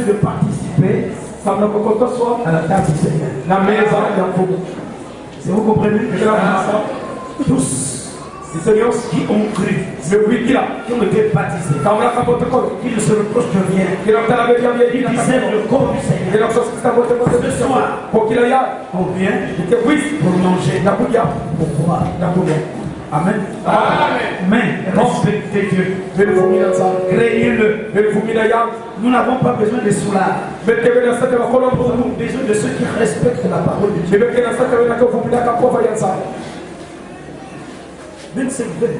de participer à la table du Seigneur. ya mfumo. Si vous comprenez, tous Seigneur qui ont cru, mekuikila qui ont été baptisés, qui ne se reprochent de rien, qui discernent le corps du Seigneur, Ce soir. on vient pour manger, pour boire. Amen. Amen. Mais respectez Dieu. yangu Nous n'avons pas besoin de cela. Nous avons besoin de ceux qui respectent la parole de Dieu. sana 25 versets.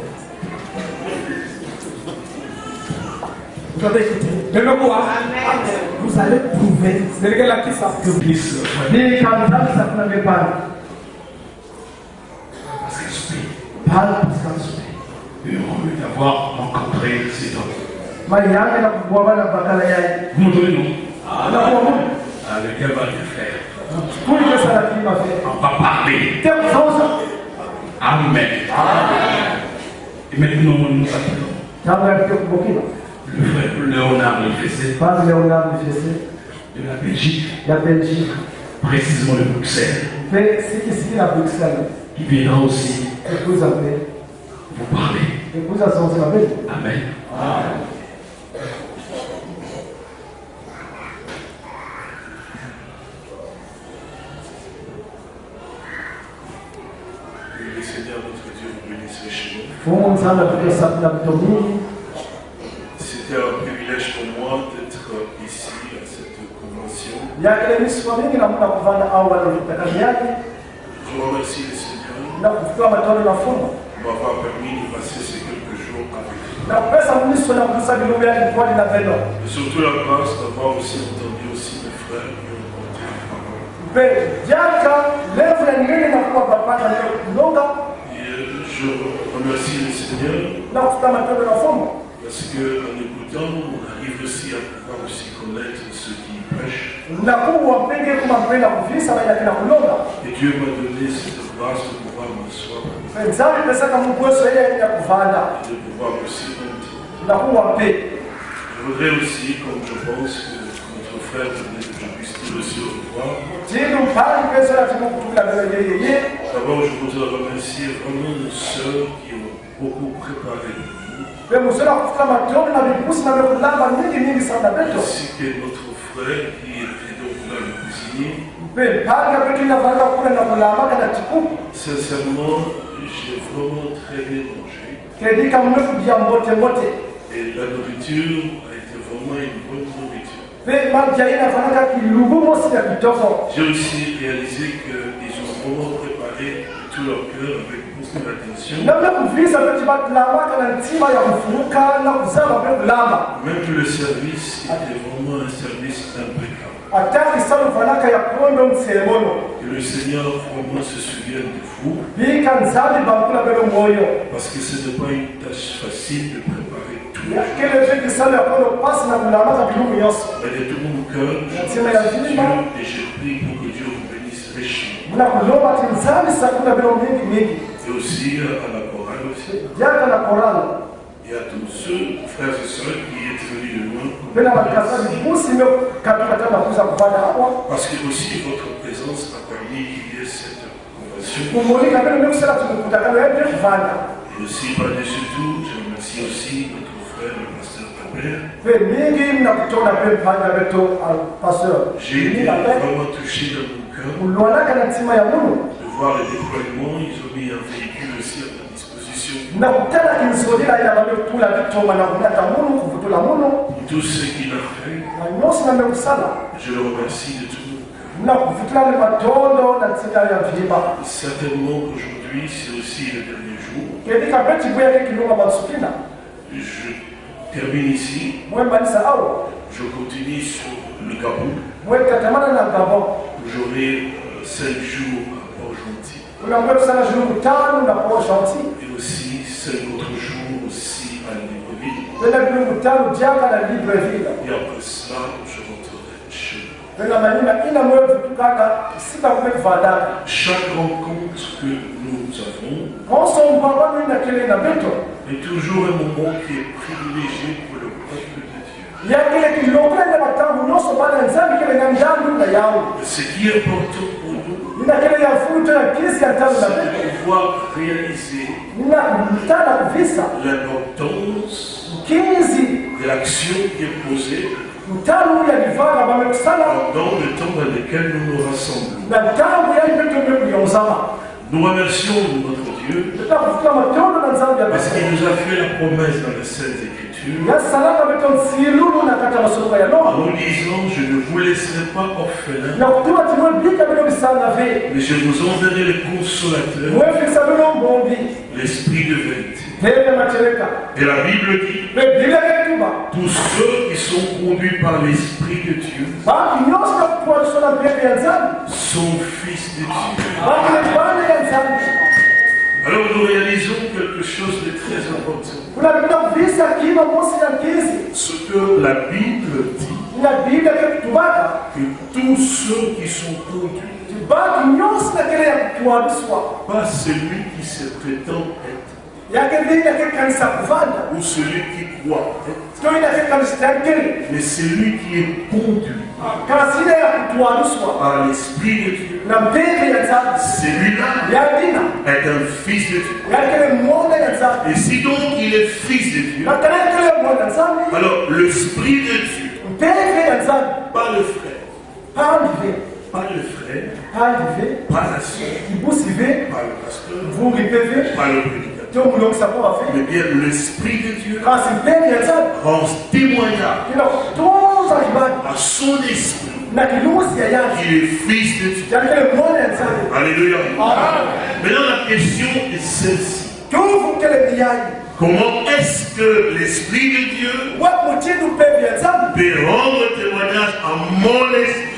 Vous avez écouté. Vous allez kisa que Christ Ni kanisa kuna mipano. Parce que je Pale pasikasupe. heureux d'avoir rencontré cet homme. Vous m'entendez, non Na kwa Mungu. Ah, Le gars va rien faire. On va parler. Zosa. Amen. Et maintenant, nous appelons le frère Léonard Lefessé Pale Leonard Mfese de la Belgique, ya Belgique. précisément de Bruxelles, Pe siki siki na Bruxelles. Qui viendra aussi pe. vous parler. Amen. Dieu vous bénisse chez nous. Fumu sana tukesa na mtomini. C'était un privilège pour moi d'être ici à cette convention. Je remercie le Seigneur na kufikia matendo na fumu. de m'avoir permis de. Na mniso na ya na vendo. Et surtout la grâce d'avoir aussi entendu aussi mes frères qui ont compté la parole. Pe jaka levu ya nini na kuwa papata leo? Kulonga Et je remercie le Seigneur parce qu'en écoutant, on arrive aussi à pouvoir aussi connaître ceux qui Et Dieu m'a donné cette grâce de pouvoir m'asseoir. Et de pouvoir kuwa mpe Je voudrais aussi, comme je pense que notre frère venait que je puisse dire aussi au revoir, d'abord je voudrais remercier vraiment nos sœurs qui ont beaucoup préparé nous, ainsi que notre qui était donc là le cuisinier. Sincèrement, j'ai vraiment très bien mangé et la nourriture a été vraiment une bonne nourriture. J'ai aussi réalisé qu'ils ont vraiment préparé de tout leur cœur avec Même que le service était vraiment un service impeccable. Que le Seigneur vraiment se souvienne de vous, parce que ce n'est pas une tâche facile de préparer tout. Mais de tout mon cœur, je remercie. Dieu et je prie pour que Dieu vous bénisse richement. Et aussi à la chorale aussi. na korala Et à tous ceux, frères et sœurs, qui êtes venus de hapo Parce que aussi votre présence a permis qu'il y ait cette convention. Et aussi, par-dessus tout, je remercie aussi notre frère, le pasteur Albert. pasteur. J'ai été vraiment touché dans mon cœur voir le déploiement. Ils ont mis un véhicule aussi à ma disposition. tout ce qu'il a fait, je le remercie de tout mon cœur. Certainement qu'aujourd'hui, c'est aussi le dernier jour. Je termine ici. Je continue sur le gabon J'aurai euh, cinq jours tano na Et aussi cinq autres jours aussi à Libreville. tano jaka na libreville Et après cela, je rentrerai chez moi. ina Chaque rencontre que nous avons, beto Mais toujours un moment qui est privilégié pour le peuple de Dieu. yakile kiloko ende matangu nyonso bana nzambe kele na ndangu na yawu Ce qui est important de pouvoir réaliser l'importance de l'action qui est posée pendant le temps dans lequel nous nous rassemblons. Nous remercions notre Dieu. Parce qu'il nous a fait la promesse dans les Saintes Écritures en disant Je ne vous laisserai pas ve mais je vous enverrai le consolateur, l'Esprit de vérité. Et la Bible dit ketuba Tous ceux qui sont conduits par l'Esprit de Dieu nzambe sont fils de Dieu. nzambe Alors nous réalisons quelque chose de très important. Ce que la Bible dit, que tous ceux qui sont conduits, pas celui qui se prétend être, ou celui qui croit. Mais celui qui est conduit kupuaniswa par l'Esprit de Dieu. Celui-là est un fils de Dieu. Et si donc il est fils de Dieu, alors l'Esprit de Dieu, pas le frère, pas le frère, pas la soeur, pas le pasteur, pas le prédicateur, mais bien l'Esprit de Dieu rend témoignage kutunza kibali à son esprit. Qu'il est fils de Dieu. Alléluia. Maintenant la question est celle-ci. Comment est-ce que l'Esprit de Dieu peut rendre témoignage à mon esprit?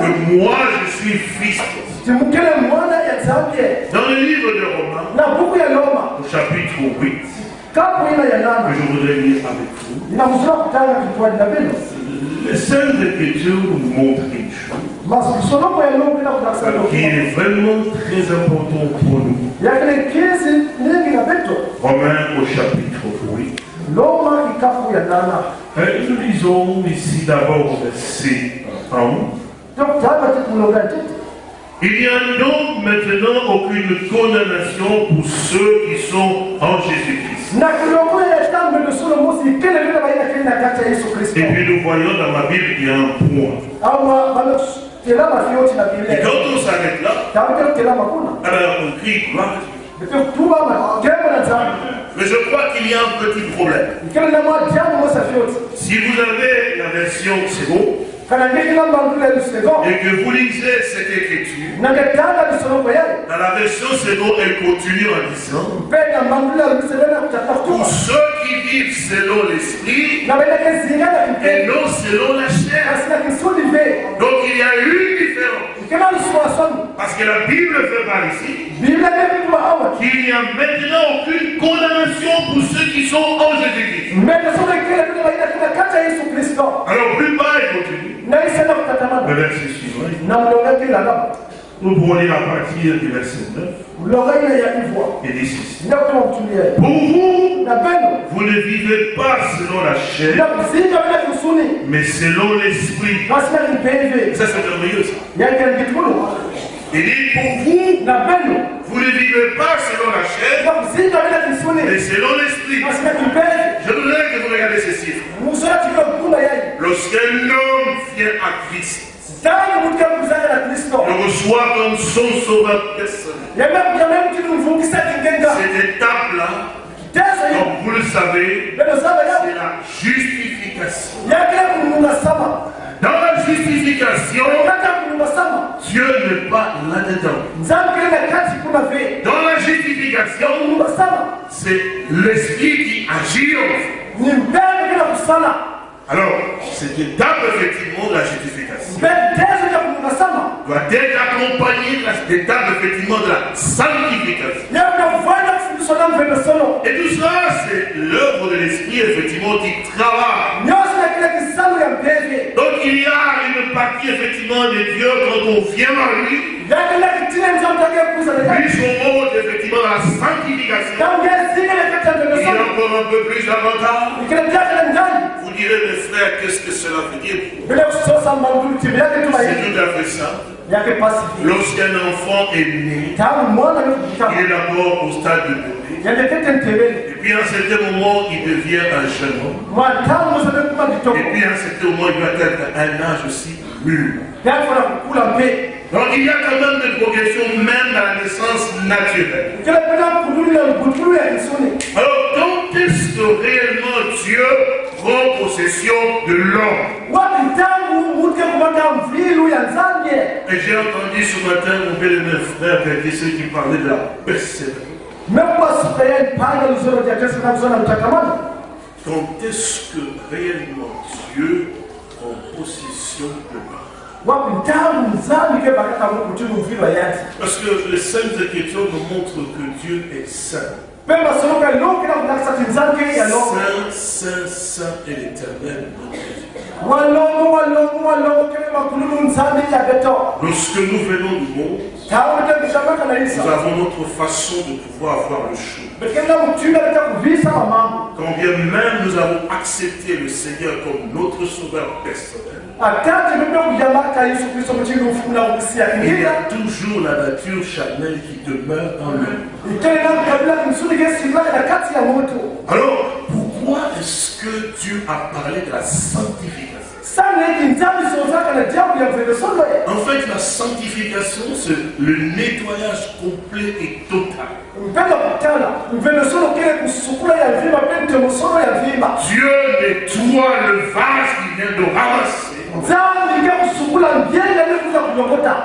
Que moi je suis fils. De Dans le livre de Romains, au chapitre 8, kapu ina ya que je voudrais lire avec vous, les Saintes Écritures nous montrent une chose. Qui est vraiment très important pour nous. Romains au chapitre 8. Nana Euh, Nous lisons ici d'abord verset 1. tokutanga tikulonga titi Il n'y a donc maintenant aucune condamnation pour ceux qui sont en Jésus-Christ. Et puis nous voyons dans ma Bible qu'il y a un point. na Et quand on s'arrête là, tambe kutela makuna alors on crie gloire Mais je crois qu'il y a un petit problème. Si vous avez la version mbangule lusego et que vous lisez cette écriture, dans la version Sebo, elle continue en disant Pour ceux qui vivent selon l'esprit et non selon la chair. ve Donc il y a une différence. Parce que la Bible fait par ici qu'il n'y a maintenant aucune condamnation pour ceux qui sont en Jésus-Christ. Alors plus bas, il continue. Le verset suivant. Nous pouvons lire à partir du verset 9 mlonga ile ya ivwa et dit ceci. inakutuma kutulia Pour vous, vous ne vivez pas selon la chair, mais selon l'esprit. Ça, c'est merveilleux. ça. Il dit pour vous, vous ne vivez pas selon la chair, mais selon l'esprit. Je voudrais que vous mkunda yai Lorsqu'un homme vient à Christ, le reçoit comme son sauveur personnel. Cette étape-là, comme vous le savez, c'est la justification. Dans la justification, Dieu n'est pas là-dedans. Dans la justification, c'est l'esprit qui agit en vous. Alors, cette étape, effectivement, de la justification, doit être accompagnée de l'étape, effectivement, de la sanctification. Et tout cela, c'est l'œuvre de l'esprit, effectivement, qui travaille. Donc, il y a une partie effectivement de Dieu quand on vient à lui. Puis son rôle effectivement dans la sanctification. Il y a encore un peu plus d'avantage. Direz, mes frères, qu'est-ce que cela veut dire C'est tout à fait ça. Lorsqu'un enfant est né, il est d'abord au stade de bébé. Et puis à un certain moment, il devient un jeune homme. Et puis à un certain moment, il va être un âge aussi mûr. Donc il y a quand même des progressions même dans la naissance naturelle. Alors quand est-ce que réellement Dieu prend possession de l'homme Et j'ai entendu ce matin mon bien-aimé frère qui ceux qui parlaient de la persévérance. Quand est-ce que réellement Dieu prend possession de l'homme Parce que les saintes écritures nous montrent que Dieu est saint. Saint, saint, saint et l'éternel Lorsque nous venons du monde, nous avons notre façon de pouvoir avoir le choix. Quand bien même nous avons accepté le Seigneur comme notre sauveur personnel, il y a toujours la nature charnelle qui demeure en moto. Alors, pourquoi est-ce que Dieu a parlé de la sanctification? En fait, la sanctification, c'est le nettoyage complet et total. Dieu nettoie le vase qu'il vient de ramasser.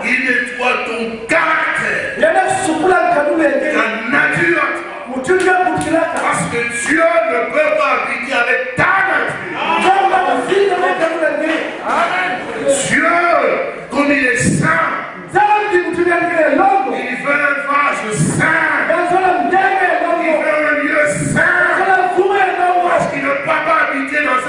Il nettoie ton caractère, ta nature. Parce que Dieu ne peut pas habiter avec ta nature. engeli Dieu, comme il est saint, il veut un vase saint.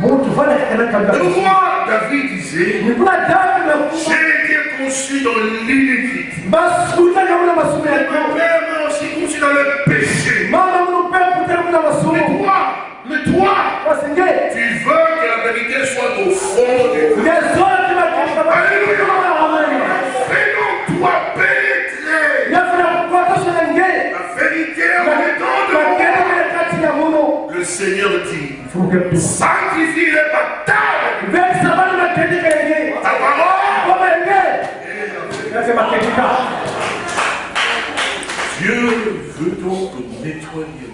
pourquoi David disait J'ai été conçu dans l'iniquité. yako père m'a aussi conçu dans le péché. Mais toi, mais toi, tu veux que la vérité soit au fond de toi. bakisha Fais donc toi pénétrer. La vérité en dedans de moi. Le Seigneur dit Sanctifie les batailles. Ta parole. Dieu veut donc nettoyer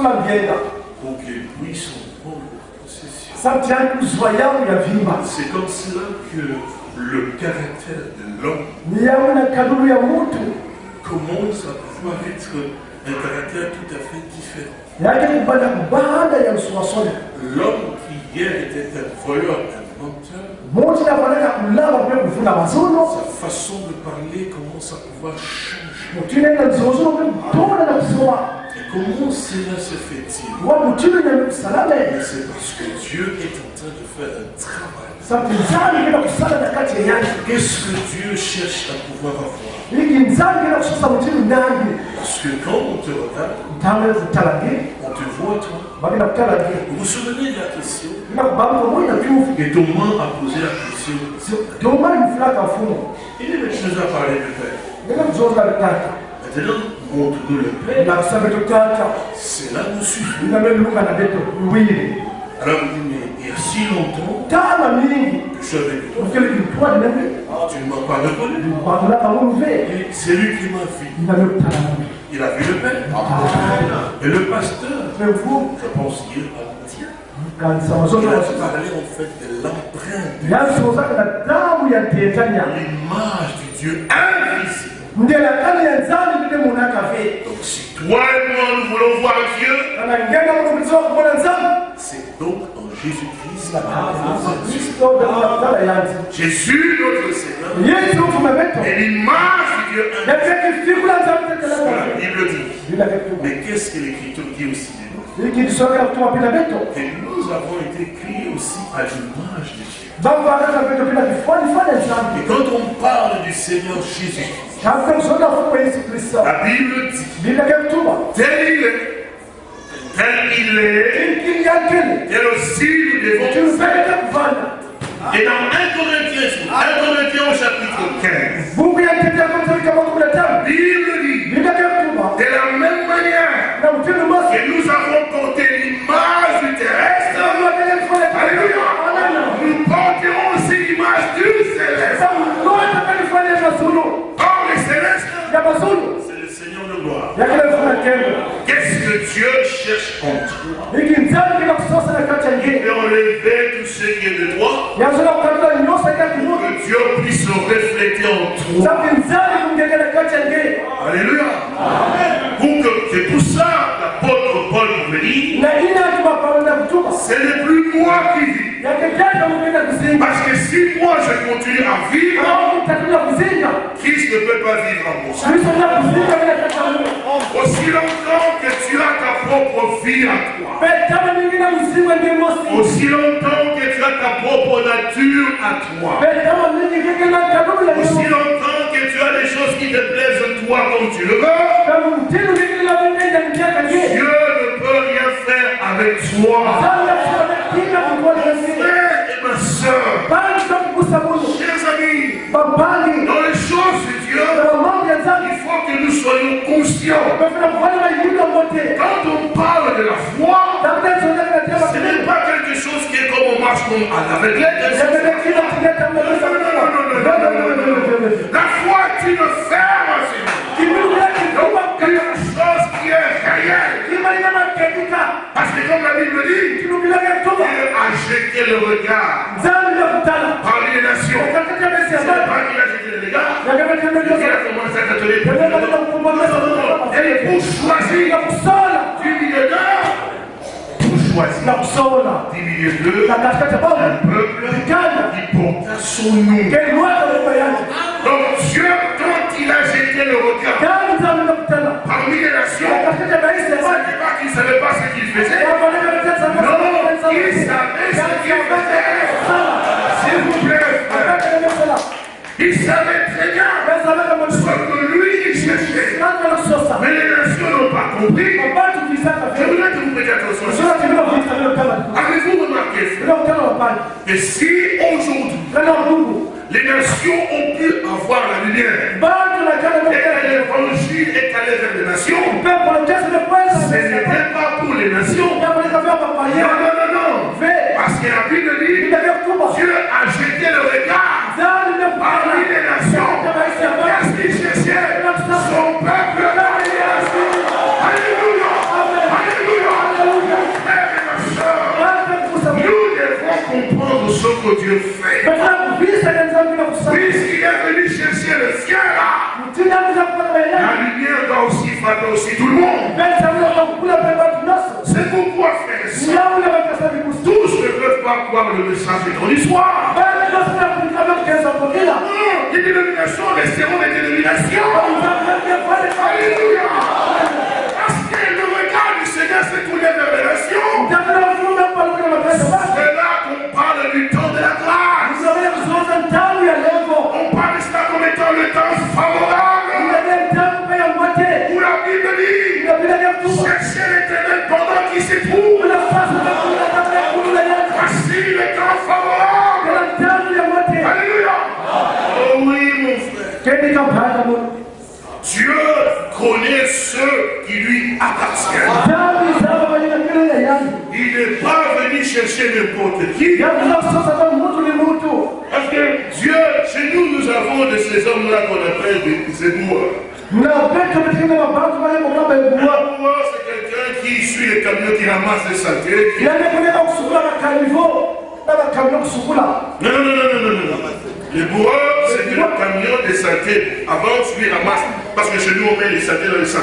mbyenda pour qu'il puisse en prendre possession. C'est comme cela que le caractère de l'homme commence à pouvoir être un caractère tout à fait différent. Ya L'homme qui hier était un voleur, un menteur, mutu nafanaka sa façon de parler commence à pouvoir changer. mutu na Et comment cela se fait-il? C'est parce que Dieu est en train de faire un travail. Qu'est-ce que Dieu cherche à pouvoir avoir? Parce que quand on te regarde, on te voit toi. Vous vous souvenez de la question? Et Thomas a posé la question. Il dit, mais tu nous as parlé de Père. Maintenant, montre-nous le Père. Cela nous suffit. luwili Alors il dit, mais y a si longtemps tama mingi que je suis avec toi. ukele kitwali nami Tu ne m'as pas reconnu. C'est lui qui m'a vu. inamekutalanga Il a vu le Père. Et le pasteur, je pense qu'il a menti. kanisa Il mazoto a parlé en fait de l'empreinte, l'image du Dieu invisible. Kale ya nzambe Donc si toi et moi nous voulons voir Dieu, kana nzambe c'est donc en Jésus-Christ. kristo ndakutala yanzi Jésus notre Seigneur. Yesu ufume beto est l'image du Dieu. La Bible dit. Mais qu'est-ce que l'Écriture dit aussi? De nous Que nous avons été créés aussi à l'image de Dieu. Et quand on parle du Seigneur Jésus, la Bible dit tel il est, tel il est, tel aussi nous devons Et dans 1 Corinthiens, 1 Corinthiens au chapitre 15, buku yantetea kotelika makumi na la Bible dit, de la même manière Qu'est-ce que Dieu cherche en toi veut enlever tout ce qui est de toi, que Dieu puisse se refléter en toi. Alléluia. Pour que- C'est pour ça l'apôtre Paul nous dit, ce n'est plus moi qui vis. Parce que si moi je continue à vivre, Christ ne peut pas vivre en moi. Aussi longtemps que tu as ta propre vie à toi, aussi longtemps que tu as ta propre nature à toi, aussi longtemps que tu as des choses qui te plaisent en toi comme tu le veux, Dieu ne peut rien faire avec toi. Frère et ma soeur, chers amis, dans les choses de Dieu, soyons conscients. Quand on parle de la foi, ce n'est pas quelque chose qui est comme on marche comme à l'aveuglette. La foi est une ferme, kubwa Quelque chose qui est réel. Parce que comme la Bible dit, Dieu a jeté le regard parmi les nations. C'est pas qu'il a jeté le regard. hilo a commencé à t'atteler. Et pour choisir du milieu d'eux, pour choisir du milieu katika un peuple qui porta son nom. Donc Dieu, quand il a jeté le regard parmi les nations, qu'il ne savait pas ce qu'il faisait. Non, il savait ce qu'il faisait. S'il vous plaît, frère. Il savait très bien ce que lui, il cherchait. Mais les nations n'ont pas compris. Je voudrais que vous prêtiez attention. Avez-vous remarqué, frère, que si aujourd'hui, les nations ont pu avoir la lumière, et l'évangile est allé vers les nations, ce n'était pas pour les nations. Non, non, non, non. Parce que la Bible dit, Dieu a jeté le regard parmi les nations. Qu'est-ce qu'il cherchait Son peuple Alléluia. Alléluia. Frères et ma soeur, nous devons comprendre ce que Dieu fait. Puisqu'il est venu chercher le ciel là, la lumière doit aussi frapper aussi tout le monde. C'est pourquoi, frères et tous ne peuvent pas croire le message de ton histoire. Non, les dénominations resteront des dénominations. Alléluia Parce que le regard du Seigneur vers les nations. C'est là qu'on parle du temps étant le temps favorable. Où la Bible dit, cherchez l'éternel pendant qu'il se trouve. Voici le temps favorable. Alléluia. Oh oui, mon frère. Dieu connaît ceux qui lui appartiennent. Il n'est pas venu chercher n'importe qui. Avons de ces hommes-là qu'on appelle des zéboueurs. Zéboueur, c'est quelqu'un qui suit les camions, qui ramasse les saletés. qui- Non, non, non, non, non, non, non. Les bourreurs, c'était le camion des saletés. Avant, tu les ramasses. Parce que chez nous, on met les saletés dans le sac.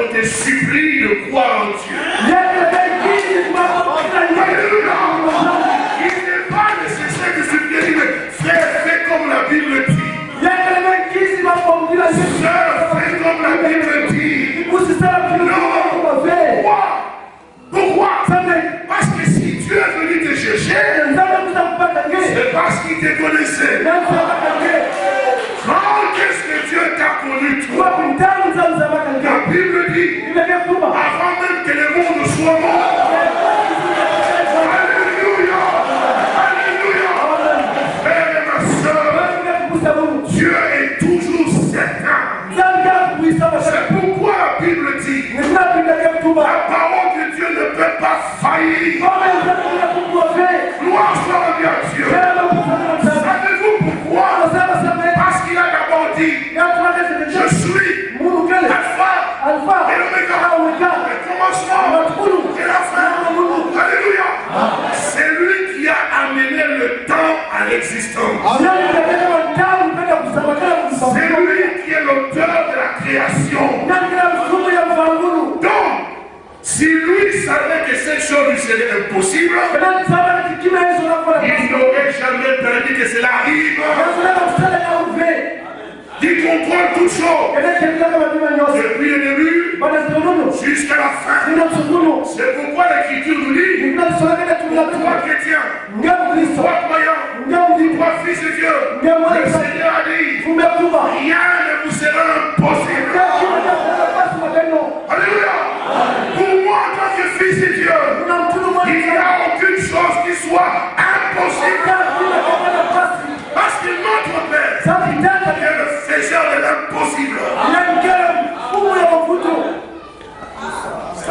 qu'on te supplie de croire en Dieu. Il n'est pas nécessaire de supplier, mais frère, fais comme la Bible dit. Sœur, fais comme la Bible dit. kilokuvave Pourquoi? Pourquoi? Parce que si Dieu est venu te chercher, c'est parce qu'il te connaissait. ke Quand est-ce que Dieu t'a connu, toi? Avant même que le monde soit mort. Alléluia. Alléluia. Frère et ma soeur, Dieu est toujours certain. C'est pourquoi la Bible dit, la parole de Dieu ne peut pas faillir. Gloire Alpha et l'Oméga, le commencement et la fin. Alléluia. C'est lui qui a amené le temps à l'existence. C'est lui qui est l'auteur de la création. Donc, si lui savait que cette chose lui serait impossible, il n'aurait jamais permis que cela arrive qui contrôle toutes choses. Depuis le début jusqu'à la fin. C'est pourquoi l'Écriture nous dit Toi chrétien, toi croyant, toi fils de Dieu, le Seigneur a dit Rien ne vous sera impossible. Alléluia. Pour moi, en tant que fils de Dieu, il n'y a aucune chose qui soit impossible. Parce que notre Père,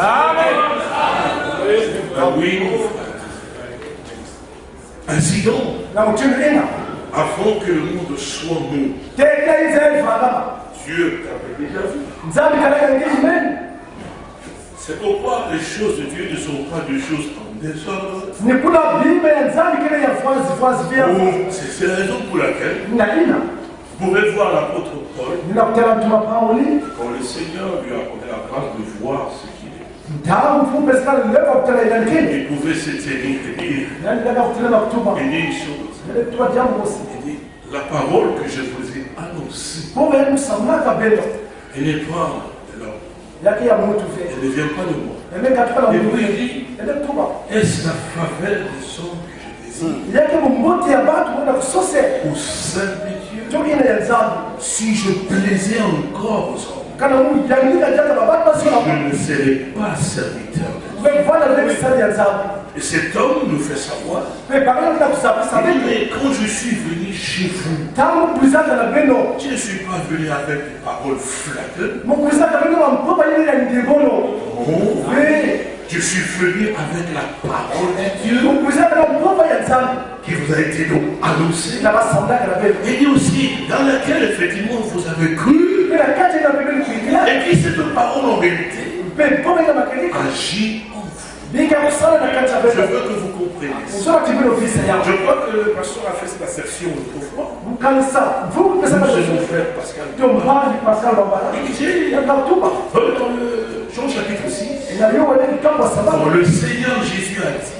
Amen. And ainsi donc, avant que le monde soit monde, Dieu t'avait déjà vu. C'est pourquoi les choses de Dieu ne sont pas des choses en désordre. Oh, C'est la raison pour laquelle vous pouvez voir l'apôtre Paul. Quand le Seigneur lui a donné la grâce de voir ce il pouvait se tenir et dire une chose. La parole que je vous ai annoncée, elle n'est pas de l'homme. Elle ne vient pas de moi. Et vous dit, est-ce la faveur des hommes que je désire? Au sein de simplifier, si je plaisais encore aux hommes, je ne serai pas serviteur de Dieu. Et cet homme nous fait savoir. Mais quand je suis venu chez vous, je ne suis pas venu avec des paroles flatteuses. Oh, je suis venu avec la parole de Dieu qui vous a été donc annoncée. Et aussi, dans laquelle effectivement vous avez cru. Et puis cette parole en vérité agit en vous. Je veux que vous compreniez. Je crois que le pasteur a fait cette assertion autrefois. Vous, c'est mon frère Pascal. Il dit, dans le Jean chapitre 6, le Seigneur Jésus a dit,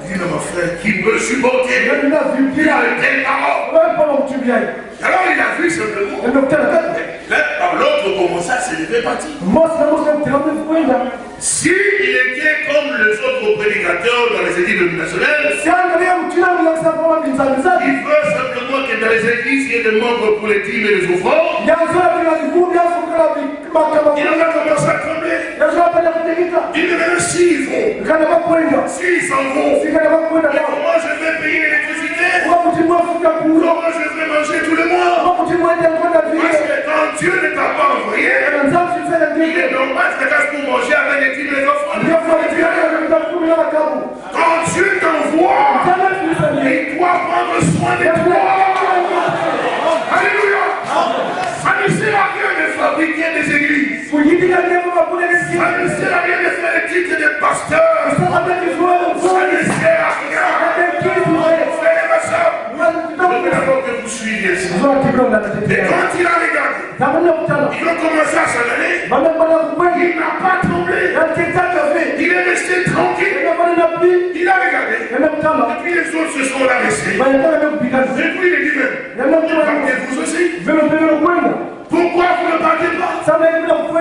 yake Dis mon frère, qui peut supporter nenda vipi une telle parole wewe kama mtumiaji Alors il a vu simplement. Là, par l'autre commença à se lever parti. Mose na Mose mtiramu kwenda Si il était comme les autres prédicateurs dans les églises binzanizati il veut simplement que dans les églises, il y ait des membres pour les dîmes et les offrandes. Il en a commencé à trembler. yazora pale kutikita Il dit maintenant s'ils s'en vont, comment je vais payer l'électricité? Comment je vais manger tous les mois? Parce que quand Dieu ne t'a pas envoyé, il est normal que tu pour manger avec les dîmes et les offrandes. Quand Dieu t'envoie, il doit prendre soin de toi. Alléluia. Ça ne sert à rien de fabriquer des églises. Ça ne sert à rien de faire des titres de pasteur. Ça ne sert à rien. d'abord que vous suiviez ça. Et quand il a regardé, il a commencé à s'en. Il n'a pas tremblé. Il est resté tranquille. Il a regardé. Et puis les autres se sont. Et puis il dit kutana. partez-vous aussi? Pourquoi vous ne partez pas?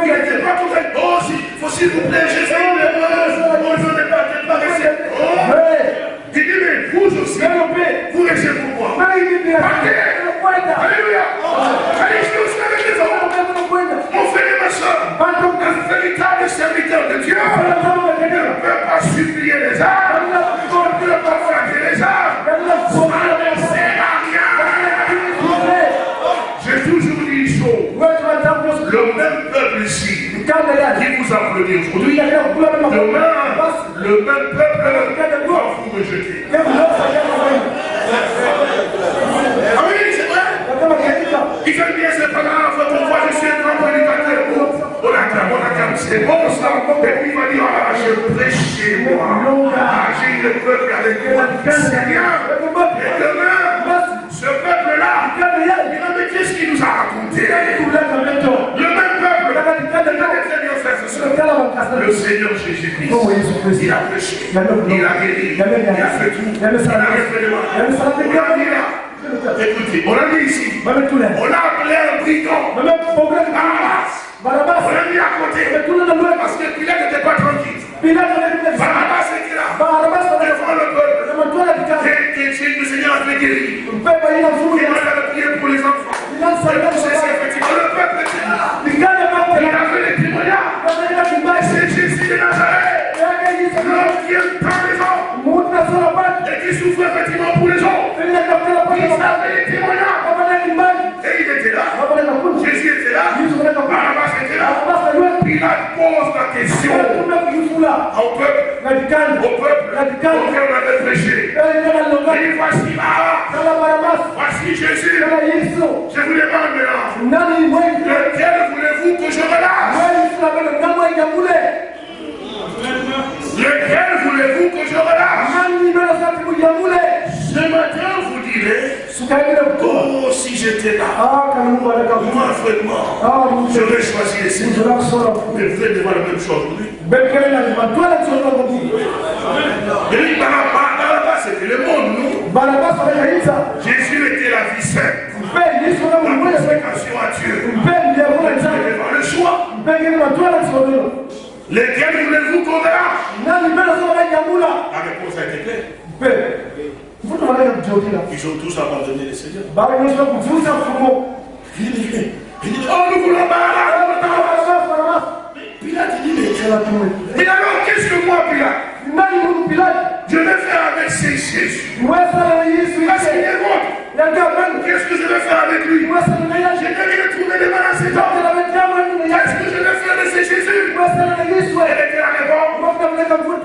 Il n'était pas à fait. Oh, si, s'il vous plaît, j'ai fait une erreur. Oh, je ne partez pas rester. Oh, il dit, mais vous aussi, vous restez pour moi. Kwenda. Alléluia. Allez, je vous avec les hommes. Mon frère et ma soeur, un véritable serviteur de Dieu ne peut pas supplier les âmes, qui vous applaudit aujourd'hui, demain, le même peuple va vous rejeter. Ah oui, c'est vrai. Bien, c'est pas grave, pourquoi je suis un grand prédicateur. On acclame, on acclame, c'est bon ça. Et puis il va dire, ah, je prêche chez moi. Ah, j'ai le peuple avec moi. Bien. Et demain, ce peuple-là, mais qu'est-ce qu'il nous a raconté Le Seigneur Jésus-Christ. Kristo. Il a prêché, il a guéri, il a fait tout, il a fait le mal. Écoutez, on a dit ici, on a appelé un brigand. On l'a mis à côté, parce que Pilate n'était pas tranquille. Anakuja. Barabas était là, devant le peuple. Que le Seigneur a fait guérir. Il a prié pour les enfants. Effectivement le peuple était là. Souffre effectivement pour les kutaka Il témoignages. Et il était là. Jésus était là. Était là. Pilate pose la question au peuple, au peuple auquel on avait prêché. Longani. Et voici Barabas. voici Jésus. Je vous demande maintenant, lequel voulez-vous que je relâche? Lequel voulez-vous que je relâche Nani ndio sasa kujamule? Ce matin, vous direz, oh, si j'étais là, Ah, moi, vraiment, Ah, j'aurais choisi le Seigneur. Ndio kusoma. Mais vous êtes devant la même chose aujourd'hui. Barabas, Barabas, c'était le monde, anaita. Jésus était la vie sainte. La consécration à Dieu. Le choix. Lequel voulez-vous qu'on Nani mbele soma jamula? La réponse a été claire. Mpe. Mfuto Ils ont tous abandonné le Seigneur. Mfumo. Il dit, oh, nous voulons. Pilate dit, mais, alors, qu'est-ce que moi, Pilate? Je vais faire avec ces Jésus. Parce qu'il est mort. Qu'est-ce que je vais faire avec lui? Je vais de mal à cet homme. Qu'est-ce que je vais faire de ces Jésus était.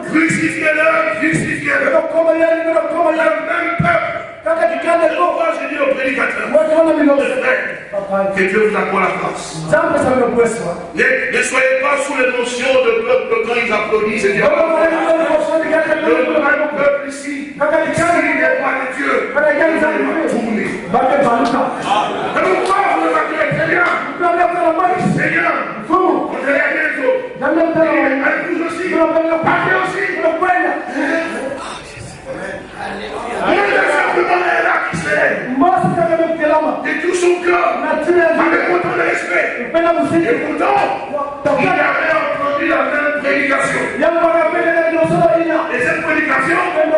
Crucifiez-le, crucifiez-le. Le même peuple. Pourquoi je dis au prédicateur. Que Dieu vous accorde la kweswa. Ne, ne soyez pas sous l'émotion de peuple quand ils applaudissent et Le peuple ici, s'il n'est pas de Dieu, tourner. Vous. Seigneur, Fumu terre. De tout son cœur. Avec autant de respect. Et pourtant, il avait entendu la même prédication. Et cette prédication, le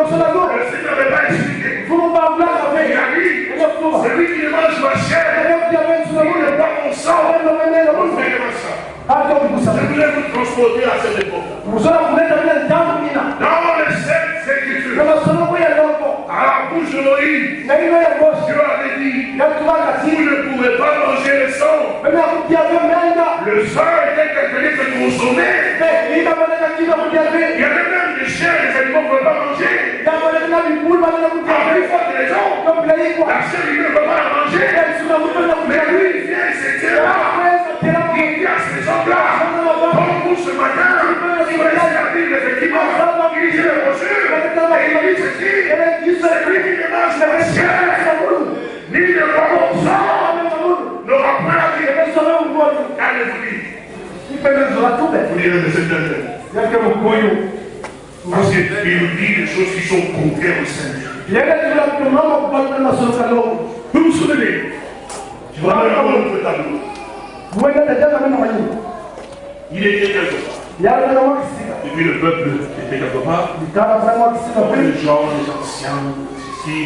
n'avait pas expliqué. Il a dit, celui qui mange ma chair, il n'est pas mon sang. Vous verrez. Je voulais vous transporter à cette époque. Dans les sept écritures à la bouche de Moïse, na ino ya bosi Dieu avait dit, vous ne pouvez pas manger le sang. Le sang était quelque chose kina kutia Il y avait même des chiens et des animaux ne peut pas manger. Yabaneka na bikulu banena kutia Ah, ve il faut que les gens, kompleikwa la chair, ils ne peuvent pas la manger. esuna mutena Mais kutia ve lui, il vient, il se tient là. Il dit à ces gens-là, comme vous ce matin, il va laisser la Bible, effectivement. Il dit les brochures, et il dit ceci, c'est lui qui ne mange pas la chair, ni ne boit mon sang, n'aura pas la vie. Allez-vous dire, vous direz, mais c'est un Parce qu'il nous dit des choses qui sont contraires au Seigneur. Vous vous souvenez? Je vais notre tableau. Il était quelque part. Et puis le peuple était quelque part. Les gens, les anciens, ceci,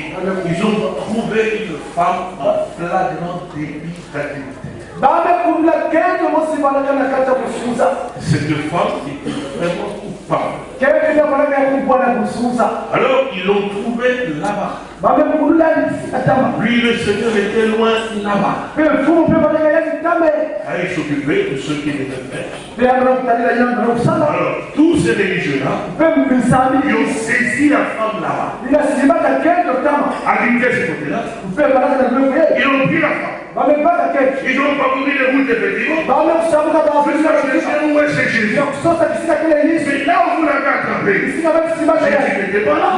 ils ont trouvé une femme en flagrant débit d'adultère. kusuza Cette femme était vraiment Alors ils l'ont trouvé là-bas. Lui, le Seigneur était loin là-bas. Ah, il s'occupait de ceux qui étaient pères. pe yangana kutalila yangana kusala Alors, tous ces religieux-là, ils ont saisi la femme là-bas. Habité ce côté-là. Ils ont pris la femme. Ils ont parcouru les routes bamekusabuka là où vous l'avez attrapé, Jésus ye n'était pas là.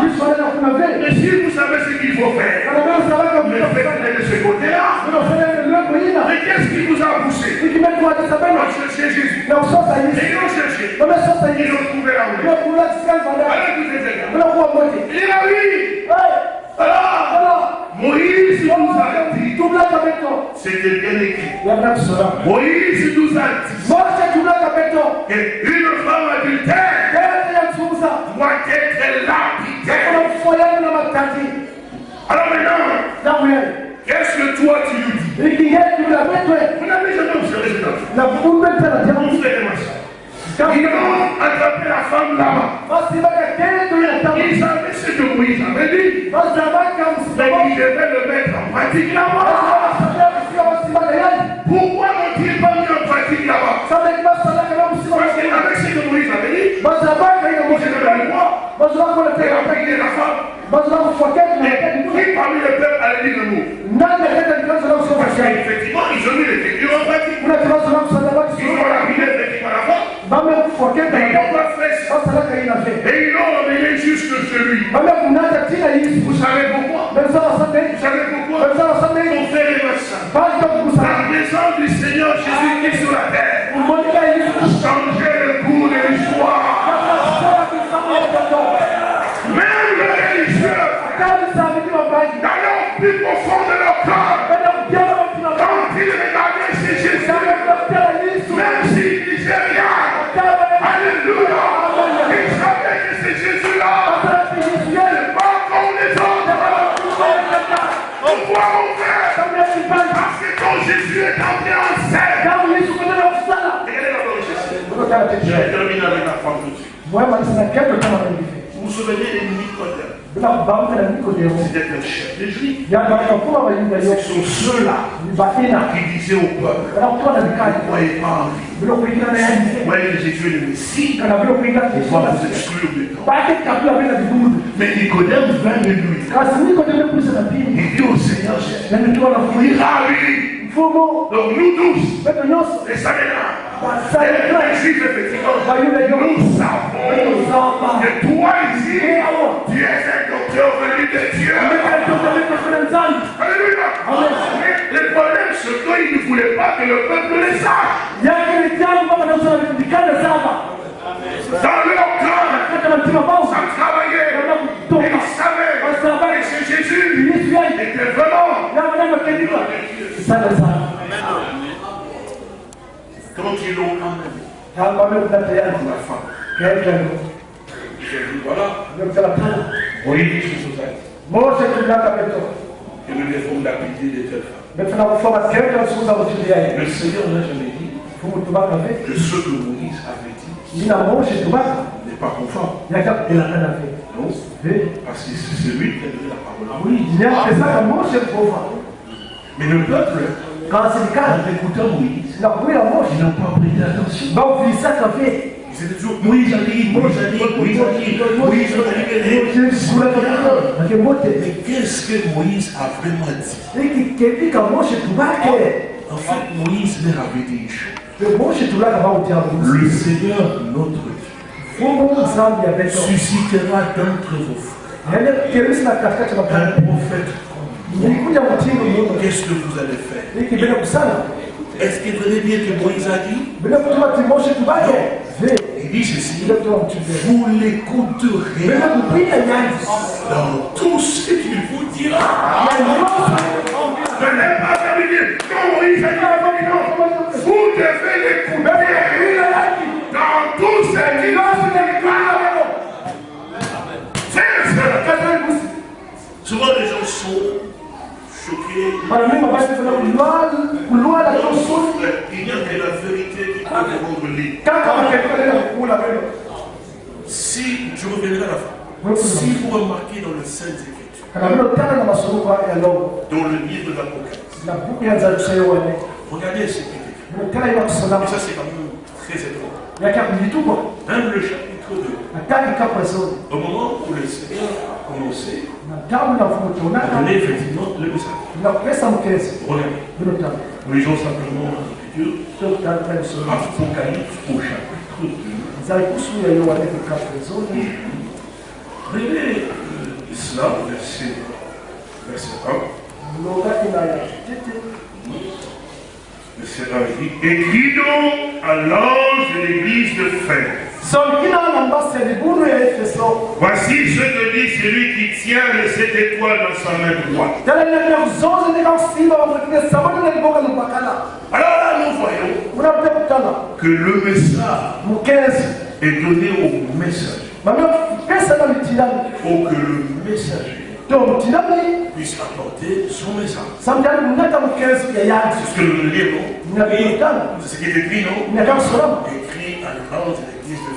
Mais si vous savez ce qu'il faut faire, faites-le de ce côté-là. ina Mais qu'est-ce qui vous a poussé? Jésus. Et yisi ils l'ont trouvé là où il est. bekula kisika nzanda Allez, vous êtes là. unakuwa moja Il a vu. Alors, Moïse nous a dit, c'était bien écrit. Moïse nous a dit beto qu'une femme adultère doit être lapidée. Alors maintenant, qu'est-ce que toi tu lui dis? Vous n'avez jamais observé tena Vous. Ils ont attrapé la femme là-bas. Ils savaient ce que Moïse avait dit. Mais ils devaient le mettre en pratique là-bas. Pourquoi Pourquoi la femme. Et qui parmi le peuple allait dire le mot Parce qu'effectivement, ils ont mis l'écriture en pratique. Ils ont la. Ils n'ont pas fait ça. Et ils l'ont emmené jusque chez lui. Vous savez pourquoi? Vous savez pourquoi? Pour faire les massacres. La présence du Seigneur Jésus-Christ sur la terre. Changer le cours de l'histoire. Même les religieux, dans leur plus profond de leur cœur, Je avec la femme tout de suite. Vous vous souvenez de Nicodème C'était un chef de juif. Ce sont ceux-là qui disaient au peuple, ne croyez pas en lui. Voyez Jésus est le Messie, on va vous exclure du temps. Mais Nicodème vint de lui. Il dit au Seigneur il lui. Donc nous tous, les Saménas, les Juifs, nous savons que toi ici, tu es un docteur venu de Dieu. Alléluia. Mais le problème, c'est qu'ils ne voulaient pas que le peuple le sache. Dans leur cœur, ça travaillait. Et ils savaient que c'est Jésus était vraiment. La J'ai dit, voilà, ndio pana Moïse sous société. Mose tulaka beto Et nous devons l'appliquer de telle Le Seigneur n'a jamais dit que ce que Moïse avait dit n'est pas conforme. Non, parce que c'est lui qui a donné la parole à Moïse. Mais le peuple, en écoutant Moïse, ils n'ont pas prêté attention. Ils étaient toujours Moïse a dit, Moïse a dit, Moïse a dit, Moïse a dit. Mais qu'est-ce que Moïse a vraiment dit En fait, Moïse leur avait dit Le Seigneur, notre Dieu, suscitera d'entre katikati un prophète. Qu'est-ce que vous allez faire Est-ce qu'il venait bien que Moïse a dit Il dit ceci Vous l'écouterez. Dans tout ce qu'il vous dira. Je n'ai pas terminé. Quand Moïse a dit vous devez l'écouter. Dans tout ce qu'il vous dira. Et sœurs, souvent les gens sont choqués. mara mingi mabasi tuna kulwala kulwala tosu Il n'y a que la vérité qui peut les rendre libres. kaka makefika tena kukula beno Si, je reviendrai à la fin. Si vous remarquez dans le Saint Écriture, dans le livre de l'Apocalypse, regardez ce qui est écrit. Et ça, c'est quand même très étonnant. Même le chapitre 2, ataki kapresoni au moment où le Seigneur a commencé à donner effectivement le message. Regardez, nous lisons simplement l'Écriture, Apocalypse au chapitre 2. nzali kusuya yo wane kapresoni Regardez euh, cela, verset, verset 1. Longaki na ya tete Verset 1, il dit Écris donc à l'ange de l'église de efeso. Voici ce que dit celui qui tient les sept étoiles dans sa main droite. Alors là, nous voyons que le message est donné au messager. faut que le messager puisse apporter son message. C'est ce que nous lisons. C'est ce qui est écrit, non Écrit à l'église de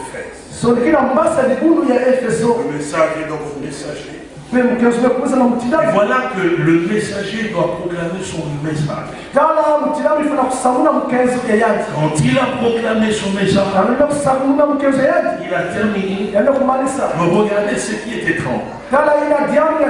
efeso Le message est donc messager. Voilà que le messager doit proclamer son message. Quand il a proclamé son message, il a terminé. regardez ce qui est étrange.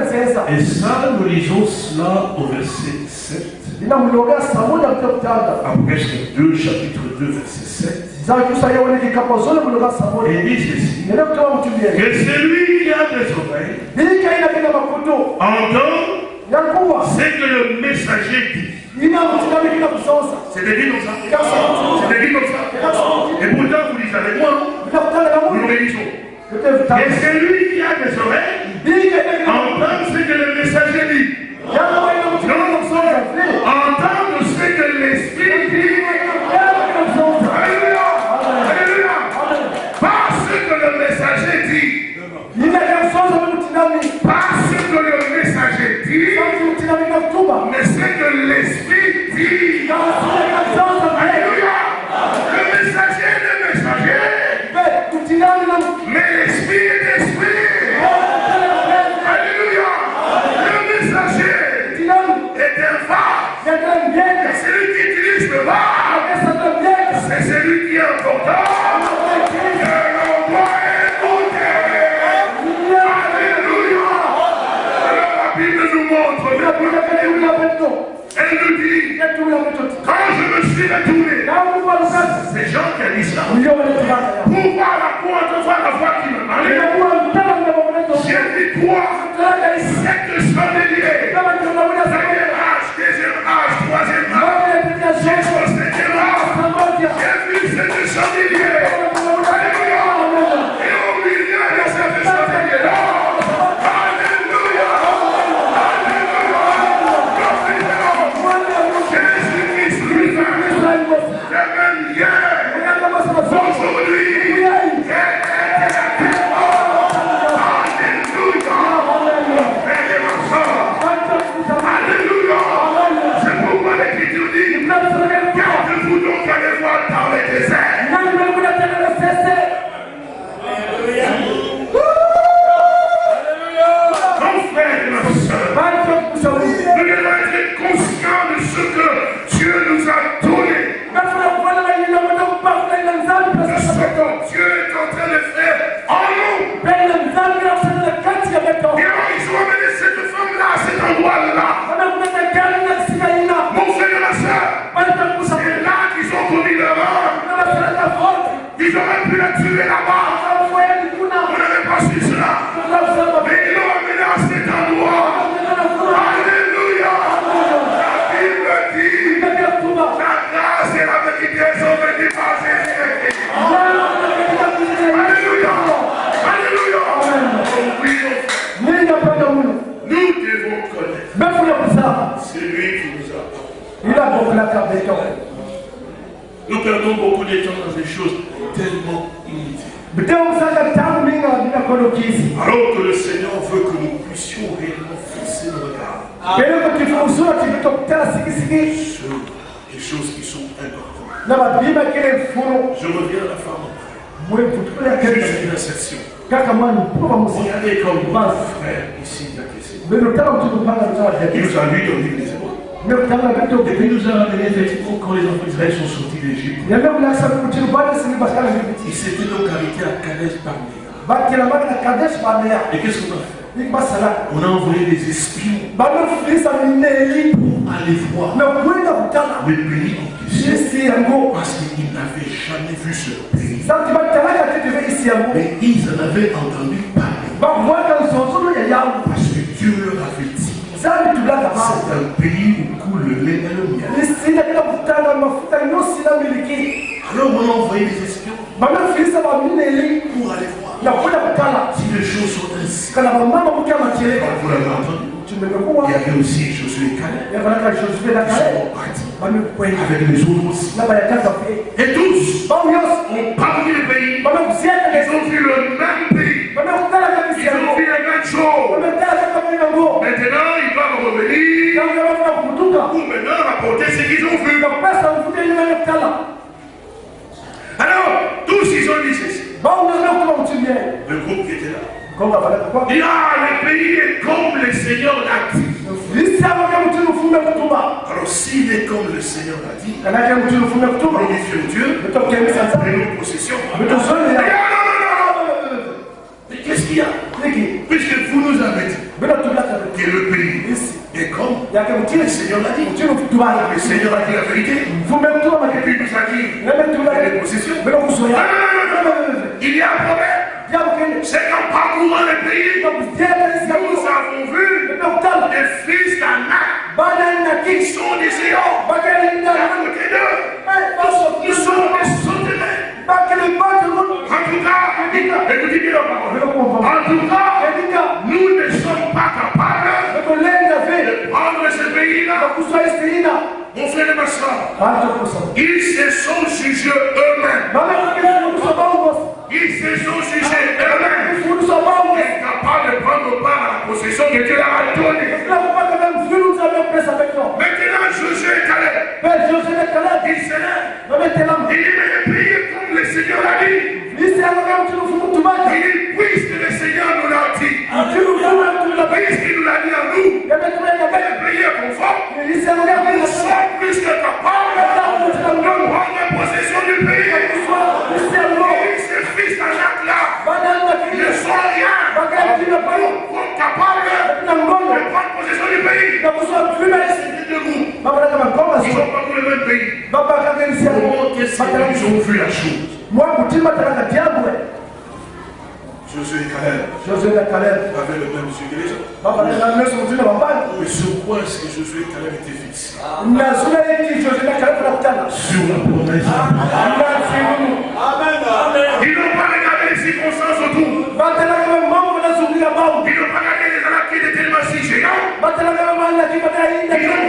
nzeza Et ça, nous lisons cela au verset 7. ina mulogea samuna mte kutanda Apocalypse 2, chapitre 2, verset 7. zali kusaya wone kikapo zole muloga samuna Et il dit ceci. Que celui qui a des oreilles makutu entend yakuwa ce que le messager dit. ina mutilani kina kusosa C'est écrit comme ça. Comme ça. Et pourtant, vous lisez avec moi, nous yote Et celui qui a des oreilles. Entend ce que le messager dit. Que Alléluia. Que le messager que le que. Le est le messager. Mais l'esprit est l'esprit. Alléluia. Le messager est un mjenga C'est lui qui utilise le mjenga C'est celui qui est important. Que l'on doit écouter. Alléluia. Alors la Bible nous montre, elle nous dit, quand je me suis retourné, c'est Jean qui a dit ça. Pour voir la pour voir la voix qui me parlait, j'ai dit toi, cette chandelier, premier âge, deuxième âge, troisième âge, j'ai vu cette chandelier. Sur les choses qui sont importantes. Je reviens à la femme. mwani puba musi Regardez comme mon frère ici, il a kupanga Il nous a lu dans l'île des Hébreux. Et puis il nous a ramené effectivement quand les enfants d'Israël sont sortis d'Égypte. Ils s'étaient donc arrêtés à kadesh baneya Et qu'est-ce qu'on a fait? On a envoyé des espions. Pour aller voir. Le pays en question. isi yango. Parce qu'ils n'avaient jamais vu ce pays. Mais ils en avaient entendu parler. yango. Parce que Dieu leur avait dit c'est un pays où coule le lait et le miel. Alors on a envoyé des espions. Pour aller voir na kwenda kutala si les choses kana aussi Josué et Calais. yakalaka josue na kale. Bamekwenda bayakaza pe Et tous ont le pays. bamekusiaka Ils ont vu le même pays. Ils ont vu kaka. Mini yango Maintenant, ils doivent revenir pour maintenant rapporter ce qu'ils ont vu. Alors, tous ils ont dit ceci. Le groupe qui était là. Il ah, le pays est comme le Seigneur l'a dit. Alors, s'il est comme le Seigneur l'a dit, glorifions Dieu. Possessions. bitozoni Mais qu'est-ce qu'il y a? Puisque vous nous avez dit que le pays isi est comme yake le Seigneur l'a dit. Le Seigneur a dit la vérité. kutuba Et puis il nous a dit, les possessions. binokusoya il y a un problème. C'est qu'en parcourant le pays, nous avons vu des fils d'Anak qui sont des géants. À côté d'eux, ils sont des sauterelles. En tout cas. En tout cas, Mon frère et ma soeur, ils se sont jugés eux-mêmes. Ils se sont jugés eux-mêmes. Incapables de prendre part possession que Dieu a donnée. Maintenant, Josué et josele kaladi ils s'élèvent. babetelama Il dit, mais est comme le Seigneur l'a dit. Il dit, puisque le Seigneur nous l'a dit, tumila puisqu'il nous l'a dit à nous, pays est conforme. Nous sommes plus que capables de prendre possession du pays. Et ces fils d'Anak-là bana ne sont rien. palo Sont capables de prendre possession du pays. Ils n'ont pas tout le même pays. qu'ils ont vu la chose. Mutima talaka diabwe Josué et Caleb. Avaient le même yeux que les autres. Mais sur quoi est-ce que Josué et Caleb étaient fixés? Sur la promesse.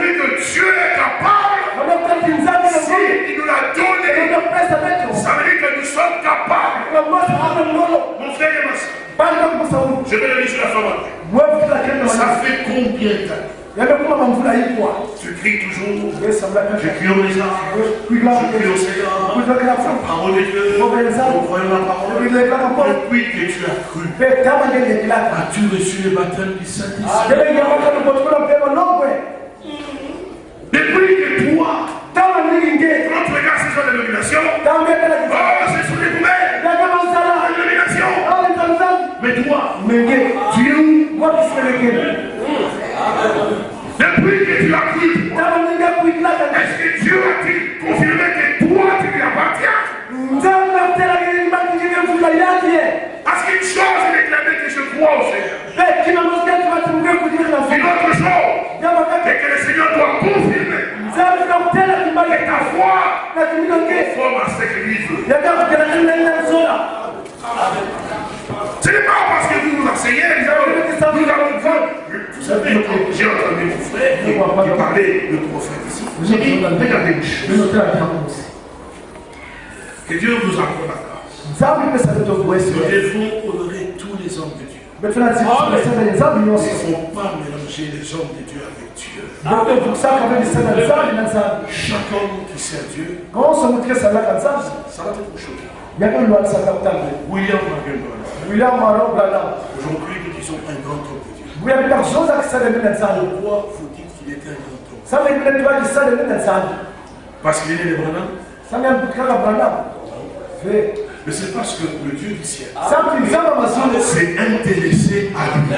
Vu que Dieu est capable. Si il nous l'a donné, ça veut dire que nous sommes capables. Mon frère et ma soeur, je vais le dire sur la femme Ça fait combien de temps Tu cries toujours. Je crie au Lézard. kwigla Je crie au Seigneur. La parole de Dieu. Nous voyons la parole. Depuis que tu as cru, as-tu reçu le baptême du Saint-Esprit Depuis que toi, quand tu regardes ces tambetela oh, ce sont des poubelles. La awetanzani Mais toi, tu es où Depuis que tu as kuikilaka est-ce que Dieu a-t-il confirmé que toi, tu lui appartiens? Parce qu'une chose est déclarée que je crois au Seigneur. Une autre chose, c'est que le Seigneur doit confirmer que ta foi nakiminonge forme à ce que lui veut. yakakutelakililainasola Ce n'est pas parce que vous nous enseignez, nous allons, voir. Vous savez, j'ai entendu mon frère qui parlait le prophète ici. J'ai dit, regardez une chose. Que Dieu nous accorde la grâce. Nous devons honorer tous les hommes de Dieu. Mais ne faut pas mélanger les hommes de Dieu avec Dieu. Chaque homme qui sert Dieu, ça va être chose. William William Aujourd'hui, nous disons un grand homme. Pourquoi faut-il qu'il était un grand homme Parce qu'il est né de Branham Mais c'est parce que le Dieu du ciel s'est intéressé à lui.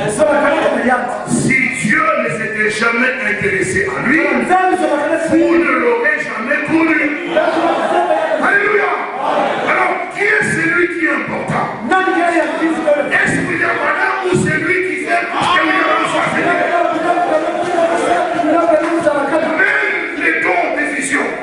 Si Dieu ne s'était jamais intéressé à lui, vous ne l'aurez jamais connu. Alléluia. Alors, qui est celui qui est important? Est-ce que Branham ou c'est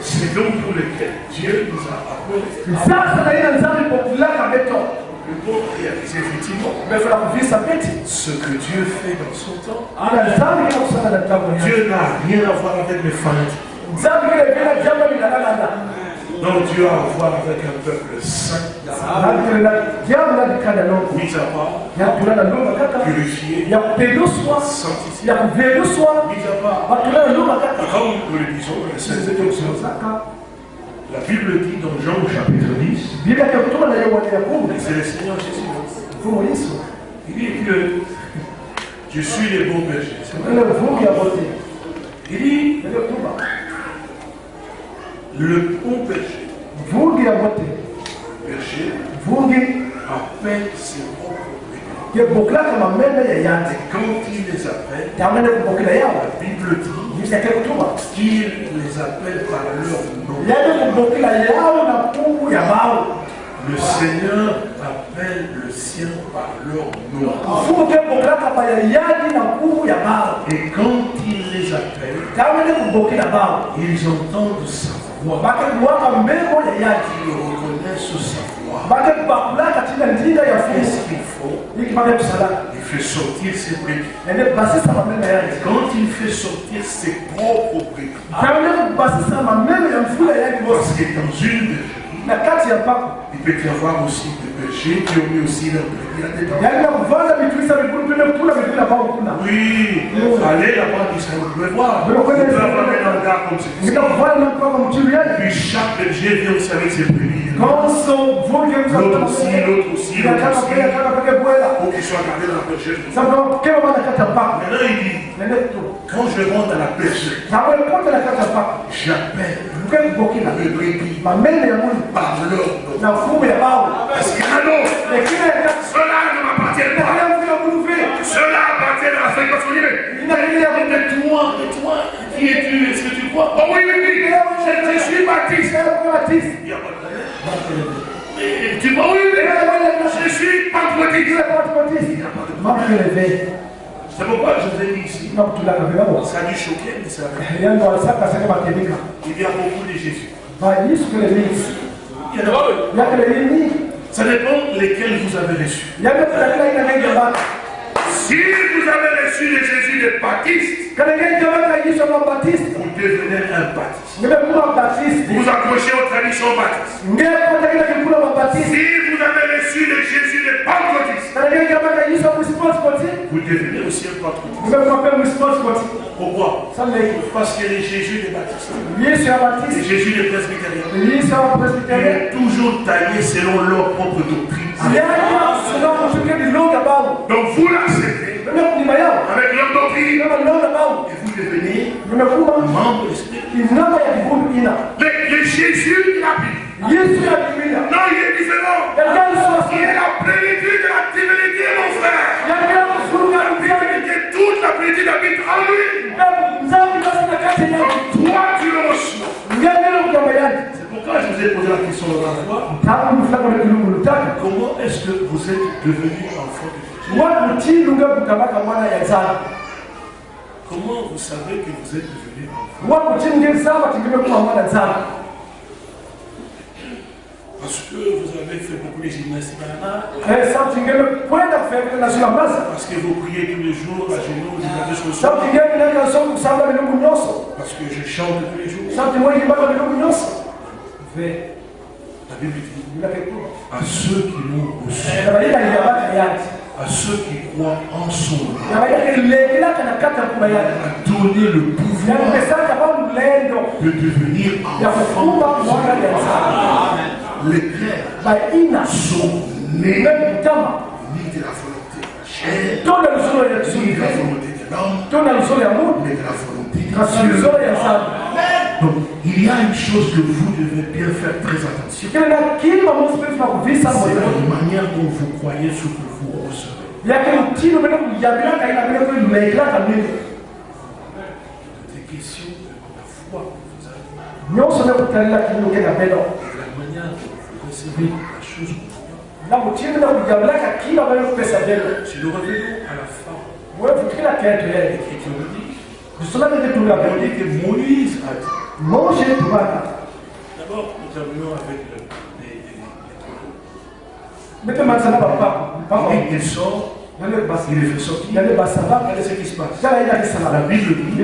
C'est donc pour lequel Dieu nous a appelés le bon réaliser effectivement ce que Dieu fait dans son temps. Dieu n'a rien à voir avec les fanatismes kulala lugha kaka purifié, ya kupenduswa sanctifié, ya kupenduswa mis à part. wakulala lugha kaka Comme nous le disons, dans la Sainte Écriture, saka la Bible dit dans Jean au chapitre 10, biblia ya kutuma na Yohana ya kumi c'est le Seigneur Jésus. Il dit que je suis le bon berger. Il dit le bon ya wote Berger. Vumbi appelle ses propres yande Quand il les appelle, la Bible dit qu'il les appelle par leur nom. Le Seigneur appelle le sien par leur nom. Et quand il les appelle, ils entendent sa voix. bakekuwaka mbemo ya yadi Ils reconnaissent sa voix. bakebakulaka tina ndinga ya Qu'est-ce fumu qu'il faut ikipake kusala Il fait sortir ses brebis. Quand il fait sortir ses propres brebis, parce que dans une avoir aussi des bergers qui ont mis aussi kuna Oui, allez là-bas, ça vous pouvez voir. Vous pouvez avoir un hangar comme celui-ci. Puis chaque berger vient aussi avec ses brebis. L'autre aussi, l'autre aussi, l'autre Pour qu'ils soient gardés dans la mpako Maintenant, il dit, quand je rentre dans la mpako j'appelle les brebis mameme ya nom. na mfumu ya bawe Parce qu'il y en a d'autres. lekile ya Ceux-là ne m'appartiennent pas. nakala mfila mungu vile Ceux-là appartiennent à la ya mungu Mais toi, mais toi, qui es-tu? Est-ce que tu crois? Oh oui, oui, oui. Je, suis baptiste. Kaya kwa tisi Il n'y a pas de problème. Mais tu vois, oui, oui. Je suis mama ile C'est pourquoi je vous ai mis ici. Ça a dû choquer, mais ça Il y a beaucoup de Jésus. ba Yesu kile mix Il y a Ça dépend lesquels vous avez reçus. Si vous avez reçu le Jésus wa Baptiste vous devenez un baptiste. Baptiste. Vous vous accrochez aux traditions baptistes. Baptiste. Si vous avez reçu le Jésus response koti vous devenez aussi un pentecôtiste. Pourquoi? Parce que le Jésus des baptistes, Yesu ya le Baptiste. Jésus il Presbyterian est toujours taillé selon leur propre doctrine. Et vous devenez membre de Le, Jésus la Biblia non, il est différent. Il est la plénitude de la divinité, mon frère. Toute la plénitude habite en lui. Toi, tu le reçois. C'est pourquoi je vous ai posé la question la fois. Comment est-ce que vous êtes devenu enfant de Dieu Comment vous savez que vous êtes devenu enfant Parce que vous avez fait beaucoup de gymnastique à la eh Parce que vous priez tous les jours à genoux, vous avez Parce que je chante tous les jours. ve La Bible dit à ceux qui l'ont reçu, à ceux qui croient en son nom, a donné le pouvoir de devenir enfant. Les clercs baina sont nés ni de la volonté de la chair, ni de la volonté de l'homme, mais de la volonté de Dieu. Donc, il y a une chose que vous devez bien faire très attention. C'est la manière dont vous croyez ce que vous recevez. yake mtino mene kuyambilaka ina mene kuimekelaka mimi Des questions de la foi que vous avez nyonso ne kutalila kinyuke na pendo et de la manière dont vous recevez la chose au Seigneur. na mutino na kuyambilaka kila mene kupesa pendo Si nous. Revenons à la fin. Wewe kila kitu de yeye kusoma ndio tunga Moïse a dit. Tubaka D'abord, nous terminons avec le- Et il sort, Yale basa. il. Yale basa ba. Regardez ce qui se passe. La. Bible dit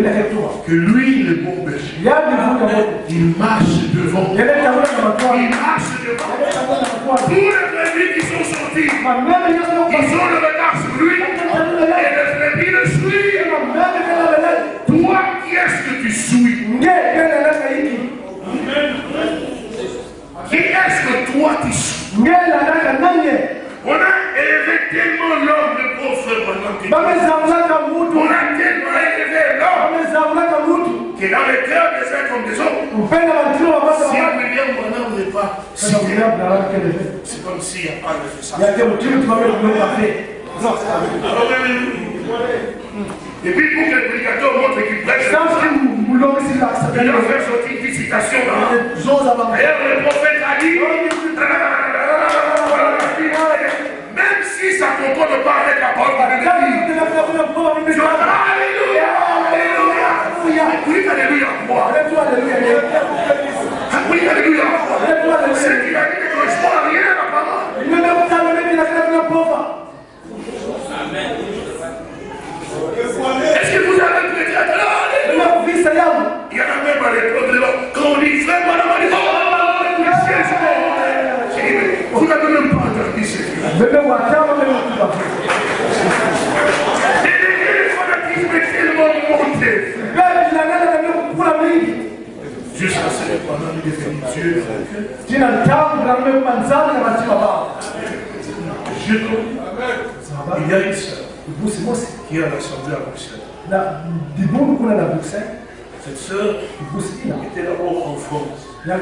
que lui, le bon berger, il marche devant. Il marche devant. Tous les brebis qui sont sortis, ils ont le regard sur lui. Et les brebis le suivent. Toi, qui est-ce que tu suis Nge kala lele kaiki. Qui est-ce que toi tu suis? On a élevé tellement l'homme de pauvre maintenant que-. On a tellement élevé l'homme est dans le cœur des uns comme des autres. Si wa. William Branham n'est pas c'est comme s'il n'y a pas de ça. Oui. Et puis pour que le prédicateur montre qu'il prêche, il a fait sortir une citation. Zoza bama. D'ailleurs, le prophète a dit, même si ça ne concorde pas avec la parole de Dieu, Alléluia, Alléluia. Oui, Alléluia, quoi Oui, Alléluia, quoi C'est qu'il a dit ne correspond à rien à la parole. Est-ce que vous avez pu dire Alléluia Il y en a même à l'époque de là, quand on dit frère, madame, on dit oh, J'ai dit, mais vous n'avez même pas entendu ce qu'il a dit. Et le fanatisme est tellement monté. Jusqu'à ce que pendant les Dieu, jina tamu na mume manzani na matima baba je il y a une sœur ibusi mosi qui est à l'Assemblée à Bruxelles. na Cette sœur était là-haut en France. Pas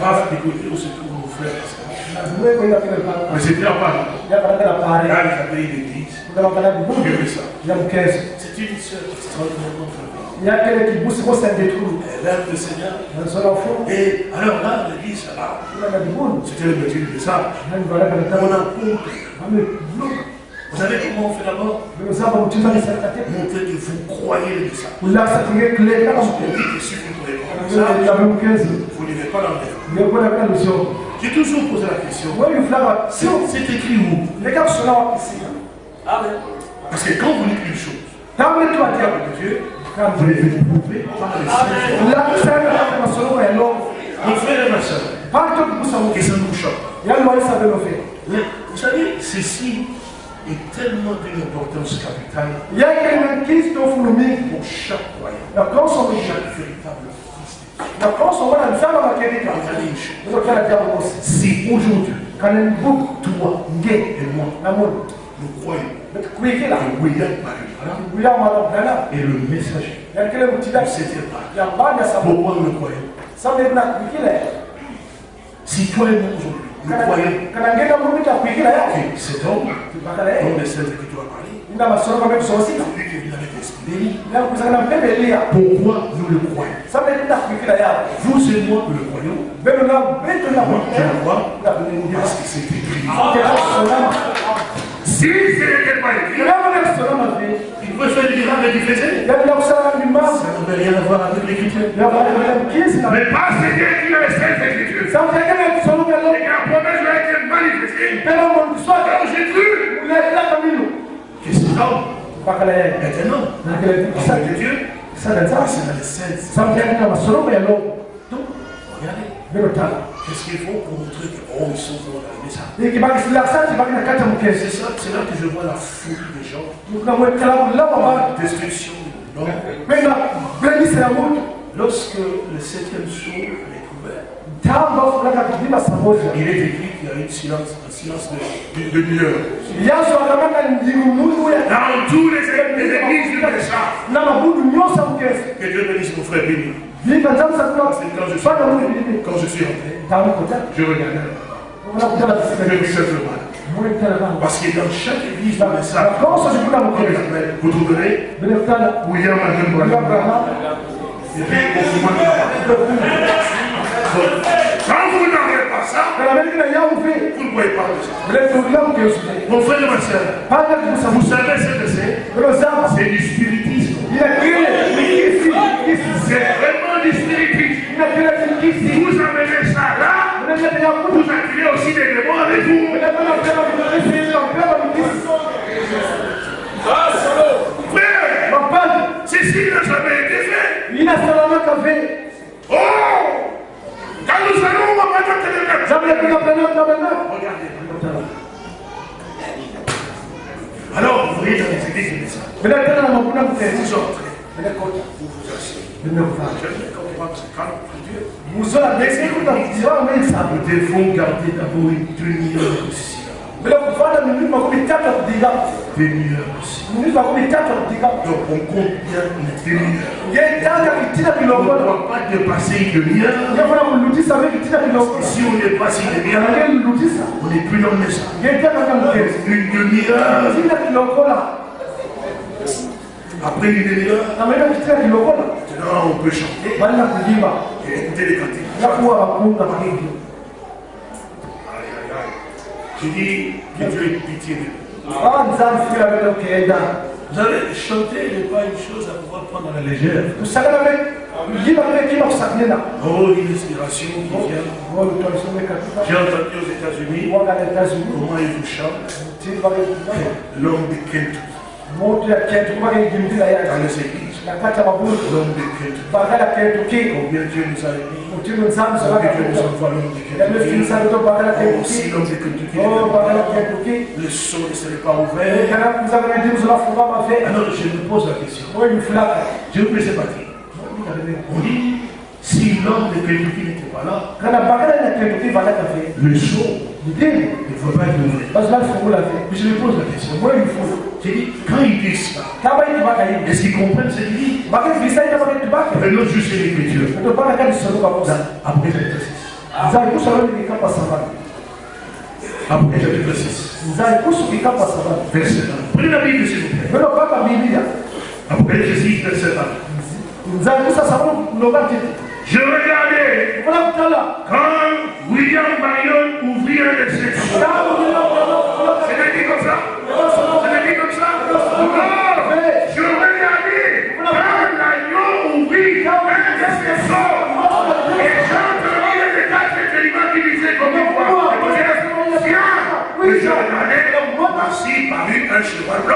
fara d'écouter où se trouve kile pala Mais c'était na pare Là, il avait une église. Il y avait ça. ya mkezo C'est une sœur extraordinairement favée. ya kile kibusi mosi andetulu Elle aime le Seigneur. na sala fu Et alors là, l'église, là, c'était le métier na On a compris. Vous savez comment on fait d'abord Montrer que vous croyez le ça. ulasa tinge kile kama On mkezo dit que si vous ne croyez pas ça, vous n'irez pas dans J'ai toujours posé la question. C'est écrit où? Wa kisika Parce que quand vous dites une chose, atia parole de Dieu, vous les faites prouver par les longo Mon frère et ma soeur, que ça nous choque. vous savez, ceci est tellement d'une importance capitale. Pour chaque croyant, na pour chaque véritable fils de Dieu. na wana. Si aujourd'hui, Kana mbuku toi nge et moi, na nous croyons. Que William est le messager. Ya kile mtida de cette époque, ya mbanya sababu pourquoi nous croyons? Sababu na kuikila Si toi et moi aujourd'hui, yake. que cet homme, comme les as parlé, celui qui avec l'esprit. Pourquoi nous le croyons? Vous et moi, nous le croyons. Moi, je le crois parce que c'est écrit. Si ce n'était pas écrit, Il faire du qui faisait. Yaani nakusana mimasa. Ça n'avait rien à voir avec l'écriture. Mais parce que Dieu Sababu yake na kusoma et que la promesse lui a été manifestée, alors j'ai cru. Que cet homme est un homme. Homme de Dieu. C'est ya leo. Donc, regardez. Qu'est-ce qu'il faut pour montrer que, oh, ils sont dans na kata C'est mkesi. ça, c'est là que je vois la folie des gens. La destruction mtu. Lorsque le septième jour il est écrit qu'il y a une silence, un silence de, de, de lueur. Yaso akamaka ndimu mungu ya Dans tous les, églises du message. Que Dieu bénisse mon frère béni. C'est quand je suis, quand je suis kota. je regardais. Unakutana Je me bana. Parce que dans chaque église du Na message, vous trouverez. William. Abraham. Et puis, au quand vous n'aurez pas ça, vous ne pouvez pas le Mon frère et ma soeur, vous savez. ce que c'est? C'est du spiritisme. C'est vraiment du spiritisme. Vous amenez ça là, vous attirez aussi des démons avec vous. Frère, ceci n'a jamais été fait. Il n'a seulement qu'à fait. Oh! Au Rwanda Télégraphe, zamulekeka penakabena regardez. Alors, vous voyez dans les églises, il y a ça. vinatena na makuna mutezi Vous entrez, vinakota vous vous asseyez. vinakuvaa J'aimerais comprendre ce calme pour Dieu. muzola besikutakutiwa mesa Nous devons garder d'abord une demi-heure aussi. Kufanya miniti makumi tatu ya kudiga Demi-heure aussi. miniti makumi tatu ya une kitina On ne kilongola une kulutisa ve kitina une Une Après une demi-heure, on peut chanter. Kuyimba et écouter les Je dis que Dieu ait pitié de nous. vele kenda Vous savez, chanter n'est pas une chose à pouvoir prendre à la légère. kima kusakinena Oh, une inspiration qui vient. olutwalisomekatuka J'ai entendu aux États-Unis comment ils vous chantent. L'homme de Kentucky. L'homme de Kentucky. Combien Dieu nous a aimés. Mutimu nzambe Combien Dieu nous solaka envoie l'homme de Kentucky. yamefinisa to bagala Oh, kentuki si l'homme de Kentucky o kentuki le son ne serait pas ouvert. kana Alors je me pose la question. oyo Je peux se battre. On dit, si l'homme de n'était pas là, kana na valaka le son ndimu faut pas être Mais je me pose la question. moyo ifulu J'ai dit, quand ils disent ça, est-ce qu'ils comprennent ce ita bakiti bake Venons juste l'écriture. Après kikapa sabani Après kikapa sabani Verset 1. Prenez la Bible s'il vous plaît. Après l'exercice, verset 1. Je regardais quand William Marion ouvrit un de ses C'est dit comme ça C'est dit comme ça Je regardais quand l'agneau ouvrit un de. Et j'entendis les quatre éléments qui comme une voix. Et je regardais, voici parut un cheval blanc.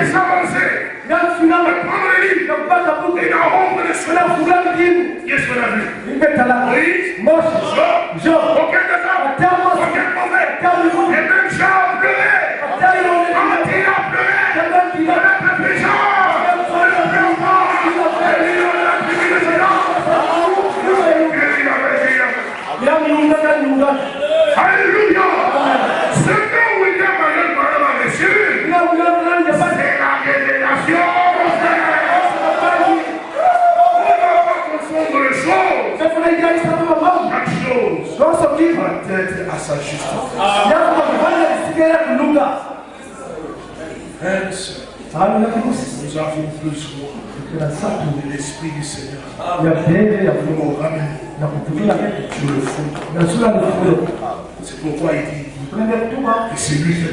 Les avancés. Prendre le livre. Et dans l'ombre de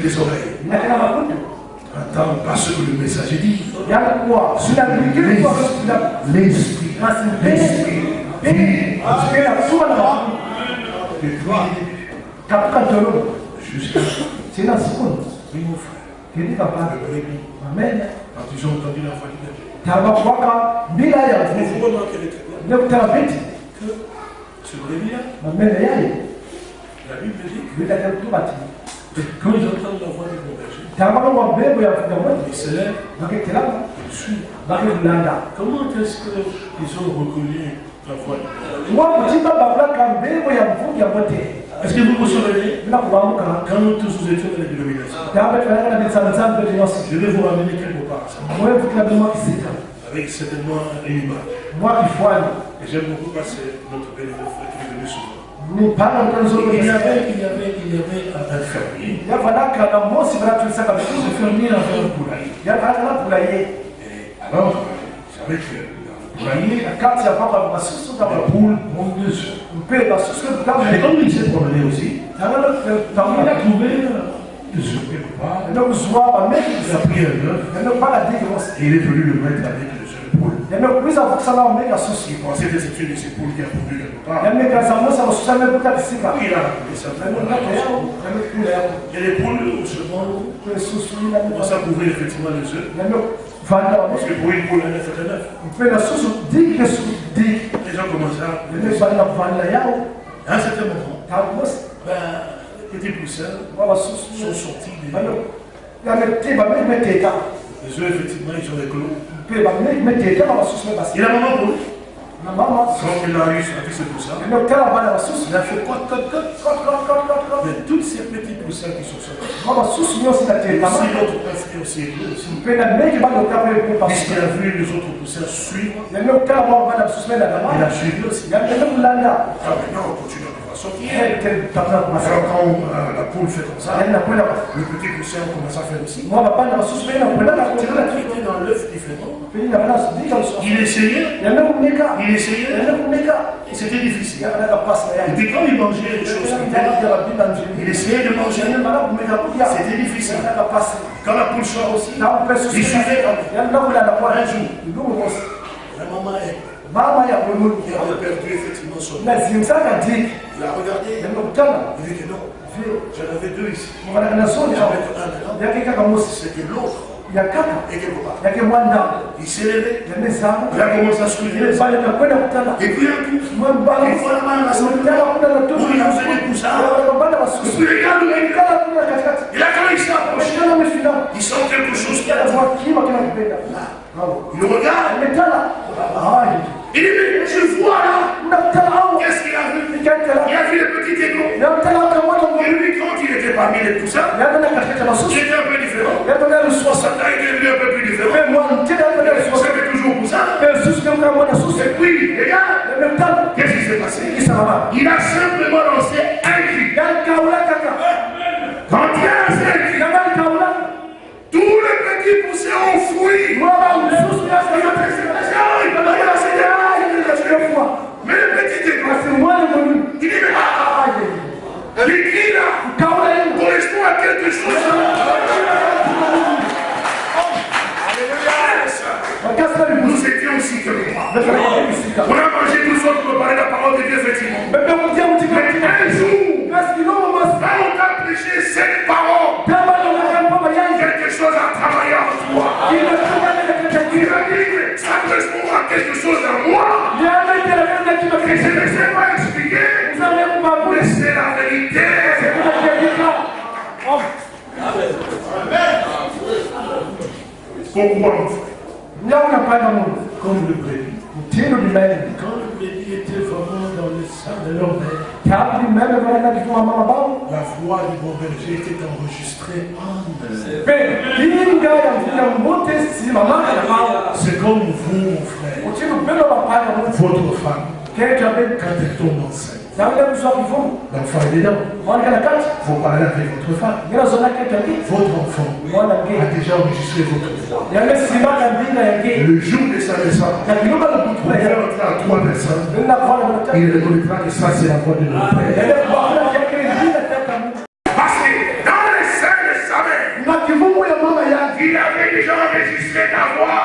c'est lui qui a des oreilles. Entends pas ce que le messager dit. L'Esprit, l'Esprit, katika tolo jusqu'à sina sikuni oui, mon frère. Le brebis, amen. Quand ils ont entendu la voix du vous vous remarquerez très bien que ce brebis-là, la Bible dit bila ya kutubati que quand ils entendent la voix du ya ils se bakekulanda Comment est-ce qu'ils ont reconnu la ya ya mwote Est-ce que vous vous souvenez? Quand nous tous nous étions dans les dénominations. Je vais vous ramener quelque part. Avec certainement une image. mwa kifwani Et j'aime beaucoup c'est notre bénévole frère ni pana Il y avait, il y avait, il y avait un fermier. yavanaka na mosi banatulisaka Ce bikuzu fermier avait un poulailler. Et alors, dans poulailler, papa basusu les kama poules ont deux œufs. mpe basusu Et kama comme il s'est promené aussi, il a trouvé euh, œufs quelque pas. bameki Il a pris un œuf yanokubakadiki bose et il est venu le mettre avec Il y a des poules au second, on ça couvrir effectivement les œufs. Parce que pour une poule, diki kesusu diki Les gens commencent à. À un certain moment, ben, les petits poussins sont sortis des. Les œufs, effectivement, ils sont des clos. Mebasi la maman mama quand il a yanokutala bana basusu il a fait quoi, quoi, quoi, kotkotkotkotko Mais tous ces petits poussins qui sont sortis, aussi aussi, a vu les autres poussins suivre, il a suivi aussi. Ah, maintenant, on continue quand euh, la poule fait comme ça, le petit poussin commence à faire aussi. dans l'œuf différent. Il essayait, il essayait, c'était difficile. Et puis quand il mangeait des choses il essayait de manger, c'était difficile. Quand la poule sort aussi, il suivait Un jour, la maman est, mama ya il avait perdu effectivement son nazimsaka diki Il a regardé, il dit que non, j'en avais deux ici. J'en avais un mosi c'était l'autre. ya kaka Et quelque part. yake mwanda Il s'est levé, il a commencé à kutala Et puis un coup, il la à lui Et puis regarde où il Il a quand il shikana mefina il sent quelque chose. Qui a kima kina Il regarde, hayi il dit, mais je vois là, qu'est-ce qu'il a vu? Il a vu les petits échos. namtala kamwana Et lui, quand il était parmi les poussins, c'était un peu différent. yatana luswasa Ça a été devenu un peu plus différent. C'était toujours susu Et puis, regarde, qu'est-ce qui s'est passé? Il a simplement lancé yasa Mais le petit il dit, mais ah, là correspondent à quelque chose. Nous étions aussi bisika On a mangé tout ça pour préparer la parole de Dieu, effectivement. Mais un jour, quand on t'a prêché cette parole, quelque chose a travaillé en toi. a dit que ça correspond à quelque chose en moi. Et je ne sais pas expliquer, mais c'est la vérité. kuna kiandika Pourquoi? Comme le brebis. Quand le brebis était la voix du bon berger était enregistrée en C'est comme vous, mon frère, votre femme, quand elle tombe enceinte. L'enfant est dedans. Vous parlez avec votre femme. Votre enfant a déjà enregistré votre voix. Le jour de sa naissance, vous entrer à trois personnes. Il reconnaîtra que ça, c'est la voix de notre Père. Parce que dans les seins de sa mère, il avait déjà enregistré ta voix.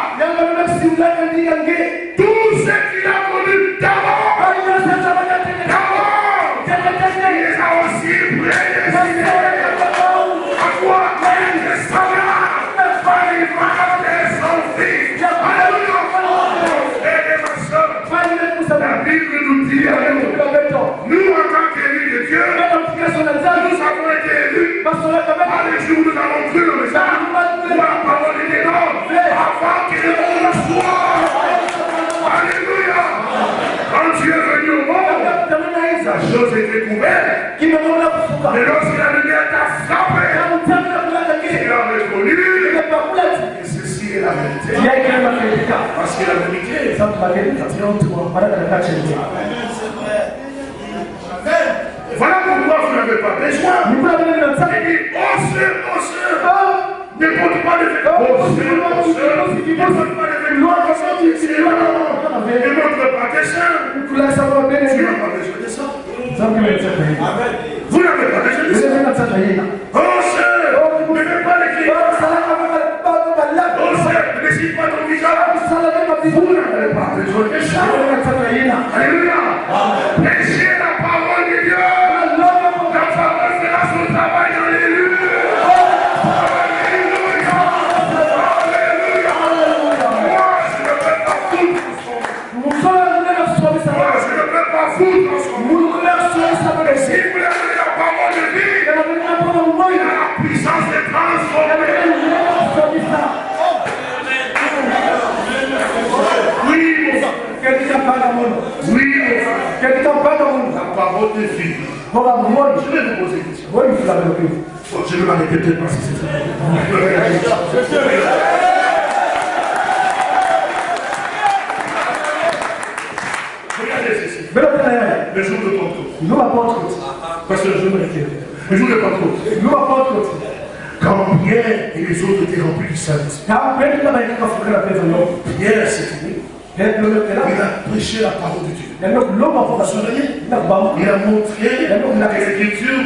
Par les jours nous avons cru le message, où la parole avant que le monde soit. Alléluia. Quand tu es venu au monde, la chose était couverte. Mais lorsque la lumière t'a frappé, tu as reconnu que ceci est la vérité. Parce que la vérité, c'est en toi. Voilà pourquoi vous n'avez pas besoin. Il dit, osseux, osseux. Ne porte pas les vêtements. Oh, osseux, osseux. Oh, ne porte pas les vêtements. Ne montre pas tes seins. Tu n'as pas besoin de ça. Oh, vous n'avez pas besoin de ça. Osseux, ne mets pas les clients. Osseux, ne signe pas ton visage. Vous n'avez pas besoin de ça. Alléluia. Amen. Vie. Je vais vous poser une question. Bon, je vais la répéter parce que c'est Regardez ceci. Le jour de Pentecôte. Parce que le jour de Le jour de Pentecôte. Quand Pierre et les autres étaient remplis du Saint-Esprit, Pierre. Il a prêché la parole de Dieu. Il a montré que l'écriture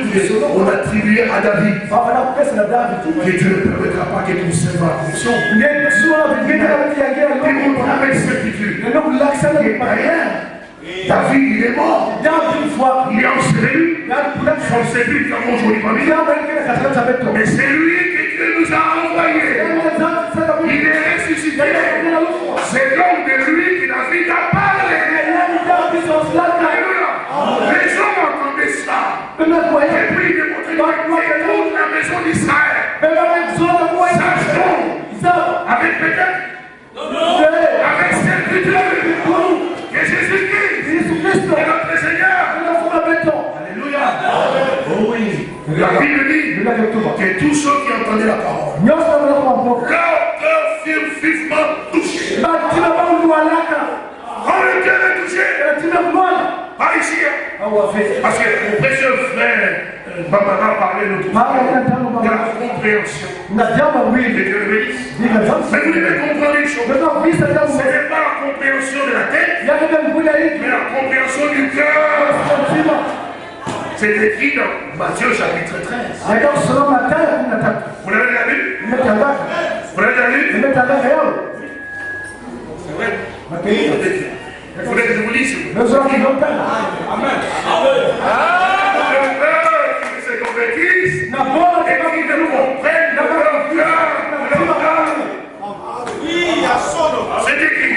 qu'on attribuait à David. Que Dieu ne permettra pas qu'il nous serve à la fonction. Il montre avec certitude. David, il est mort. Il est enseveli. Son sépulcre a nous. Mais c'est lui que Dieu nous a envoyé. Il est. C'est donc de lui que David a parlé. Alléluia. Les hommes entendaient cela. Et puis il est montré que toute la maison d'Israël. Sache donc, avec peut-être, avec certitude, que Jésus-Christ est notre Seigneur. Alléluia. Oh oui. La Bible dit que tous ceux qui entendaient la parole, vivement touché. Quand le cœur est touché, pas ici. hein. Parce que mon précieux frère Barbara parlait l'autre fois de la compréhension. Et Dieu le bénisse. Mais vous devez comprendre une chose. Ce n'est pas la compréhension de la tête, mais la compréhension du cœur. C'est écrit dans Matthieu chapitre 13. Vous l'avez déjà lu Vous l'avez déjà lu C'est vrai vous s'il vous plaît. Le cœur qui se convertisse et qui ne comprenne de leur cœur. cœur. C'est écrit.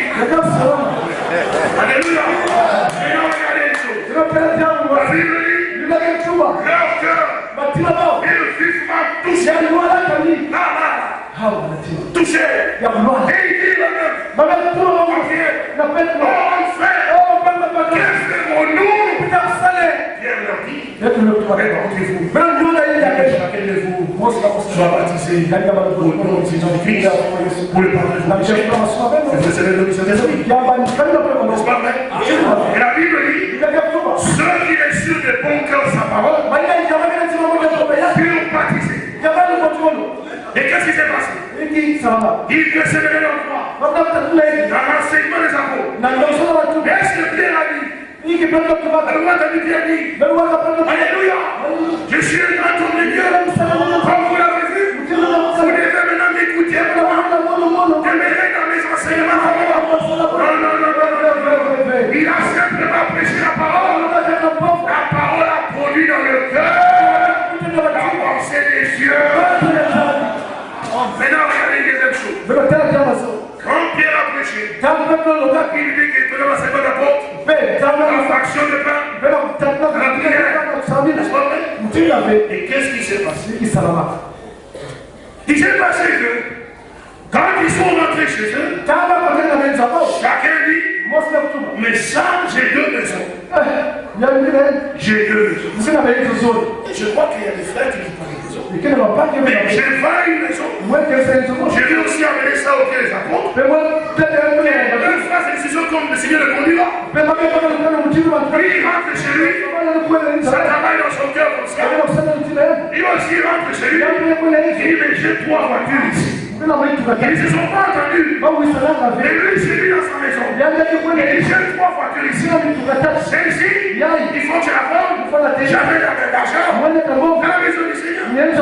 Alléluia. Maintenant, regardez une chose. La Bible dit leur cœur est vivement touché. Là, là, là. Touché. Et il dit le même. Mon frère, qu'est-ce que mon nom Pierre leur dit. Répondez-vous. Chacun de vous soit baptisé au nom de Jésus-Christ pour le pardon de vos péchés. Et vous serez le mission des hommes. N'est-ce pas vrai Et la Bible dit ceux qui de bon cœur sa parole. Furent baptisés. Et qu'est-ce qui s'est passé? Ils persévéraient dans le droit, dans l'enseignement des apôtres. Est-ce que Pierre a dit? Alléluia. Je suis un grand homme de Dieu. Comme vous l'avez vu, vous devez maintenant m'écouter. Demeurer dans mes enseignements. Il a simplement prêché la parole. La parole a produit dans le cœur la pensée des yeux. Maintenant, regardez une deuxième chose. Quand Pierre a prêché, il dit qu'il faisait l'enseignement d'apôtre, la fraction de pain, la prière. Et qu'est-ce qui s'est passé? Il s'est passé que quand ils sont rentrés chez eux, chacun dit Mais ça, j'ai deux maisons. J'ai deux maisons. Et je crois qu'il y a des frères qui pas. Mais j'ai pas une maison. J'ai dû aussi amener ça au pied des apôtres. Deux frères, c'est décision comme le Seigneur le conduit là. Lui, il rentre chez lui, ça travaille dans son cœur comme ça. Il aussi rentre chez lui, il dit Mais j'ai trois voitures ici. Ils ne se sont pas entendus. Mais lui, c'est lui dans sa maison. Il dit J'ai trois voitures ici. Celle-ci, il faut que je la vende. J'avais l'argent dans la maison du Seigneur.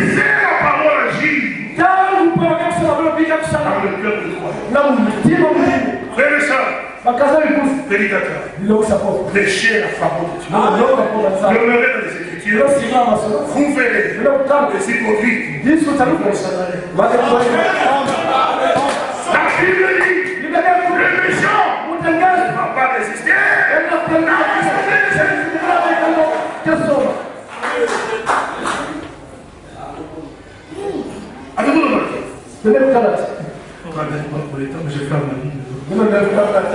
de Dieu. loka po na nzambe Demeurez dans les Écritures, losinga masolo vous verrez bilokutanga les disu taluko bakekoi La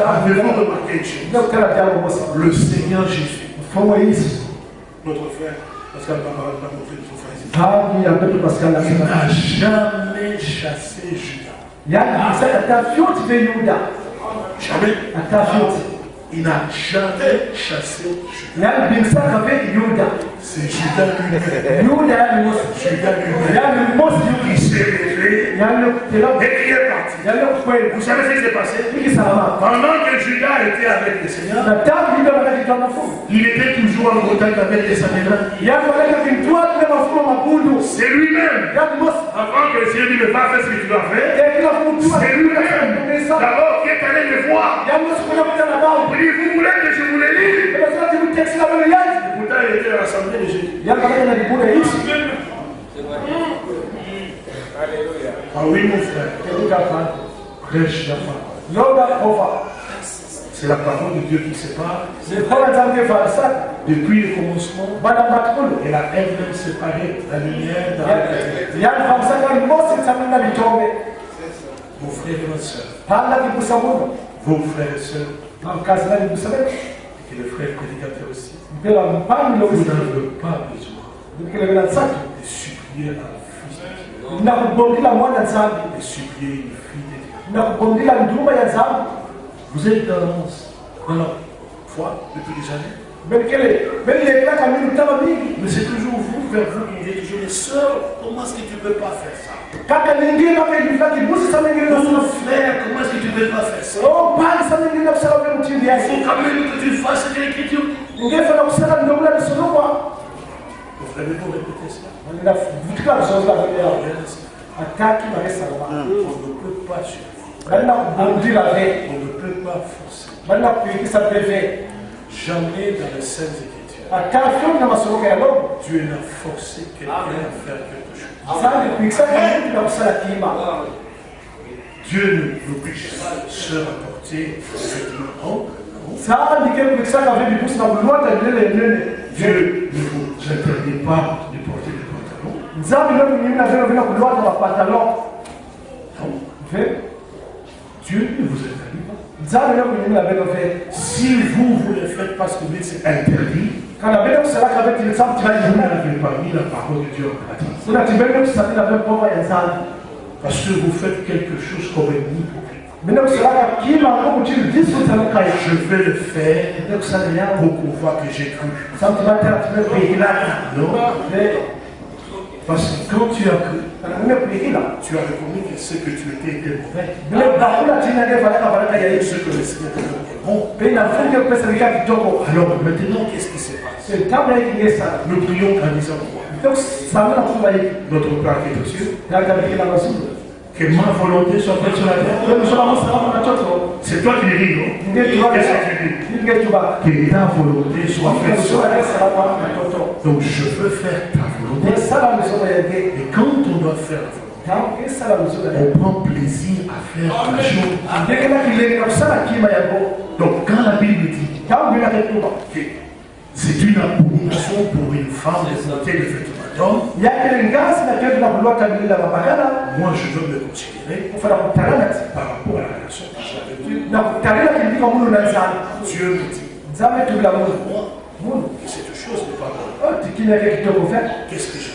Avez-vous remarqué une chose Le Seigneur Jésus, notre frère, Pascal frère ici, n'a jamais chassé Judas. Jamais. Il n'a jamais chassé Judas. C'est Judas lui-même. Judas lui-même. qui s'est révélé et qui est parti. Vous savez ce qui s'est passé? Pendant que Judas était avec le Seigneur, il était toujours en contact avec les Samédras. C'est lui-même. Avant que le Seigneur dit, mais pas faire ce que tu dois faire. C'est lui-même. D'abord, qui est allé le voir. Il dit, vous voulez que je vous le lise Pourtant, il était à l'assemblée de Jésus. Ah oui, mon frère. Prêche la parole. C'est la parole de Dieu qui sépare. Depuis le commencement, elle a elle-même séparé la lumière dans la. Vos frères et sœurs, vos frères et sœurs, et le frère prédicateur aussi, vous n'avez pas besoin. De supplier un fils de Dieu, de supplier une fille de Dieu. Vous êtes dans, dans la foi depuis des années, mais c'est toujours vous, vers vous, qui toujours les sœurs, comment est-ce que tu ne peux pas faire ça? Mon frère, comment est-ce que tu ne peux pas faire ça? Oh Il faut quand même que tu fasses ce que l'Écriture dit. ngefana kusala ndongula lisolokwa Mon frère, mais vous cela. ataki bakesalama On ne peut pas suivre. On ne peut pas forcer. Jamais dans les Saintes Écritures, lobo Dieu n'a forcé quelqu'un à faire quelque chose. kima Dieu ne n'oblige pas les sœurs à porter des vêtements longs. non. nzambe ke kuikisaka ve bibusi na kulwata bilele enene Dieu ne vous interdit pas de porter des pantalons. nzambe nokunyimina velo vina kulwata bapantalon Non. ve Dieu ne vous interdit pas. Si vous, vous le faites parce que c'est interdit, vous tibayimuna n'avez pas mis la parole de Dieu en pratique. Parce que vous faites quelque chose comme un hypocrite. Je vais le faire pour qu'on voit que j'ai cru. Non? Parce que quand tu as cru, tu as reconnu que ce que tu étais était mauvais. yesu ce que le Seigneur te donne est bon. Alors maintenant, qu'est-ce qui se passe ngesala Nous prions en disant quoi? Notre Père qui est aux cieux, que ma volonté soit faite sur la terre. C'est toi qui le dis, non Qu'est-ce que ta volonté soit faite sur la terre. Donc je veux faire ta Et quand on doit faire la volonté, on prend plaisir à faire la chose. Donc quand la Bible dit que c'est une abomination pour une femme de porter le vêtement d'homme, moi je dois me considérer par rapport à la relation que j'ai avec Dieu. me dit, moi, que cette chose n'est pas bonne. Qu'est-ce que je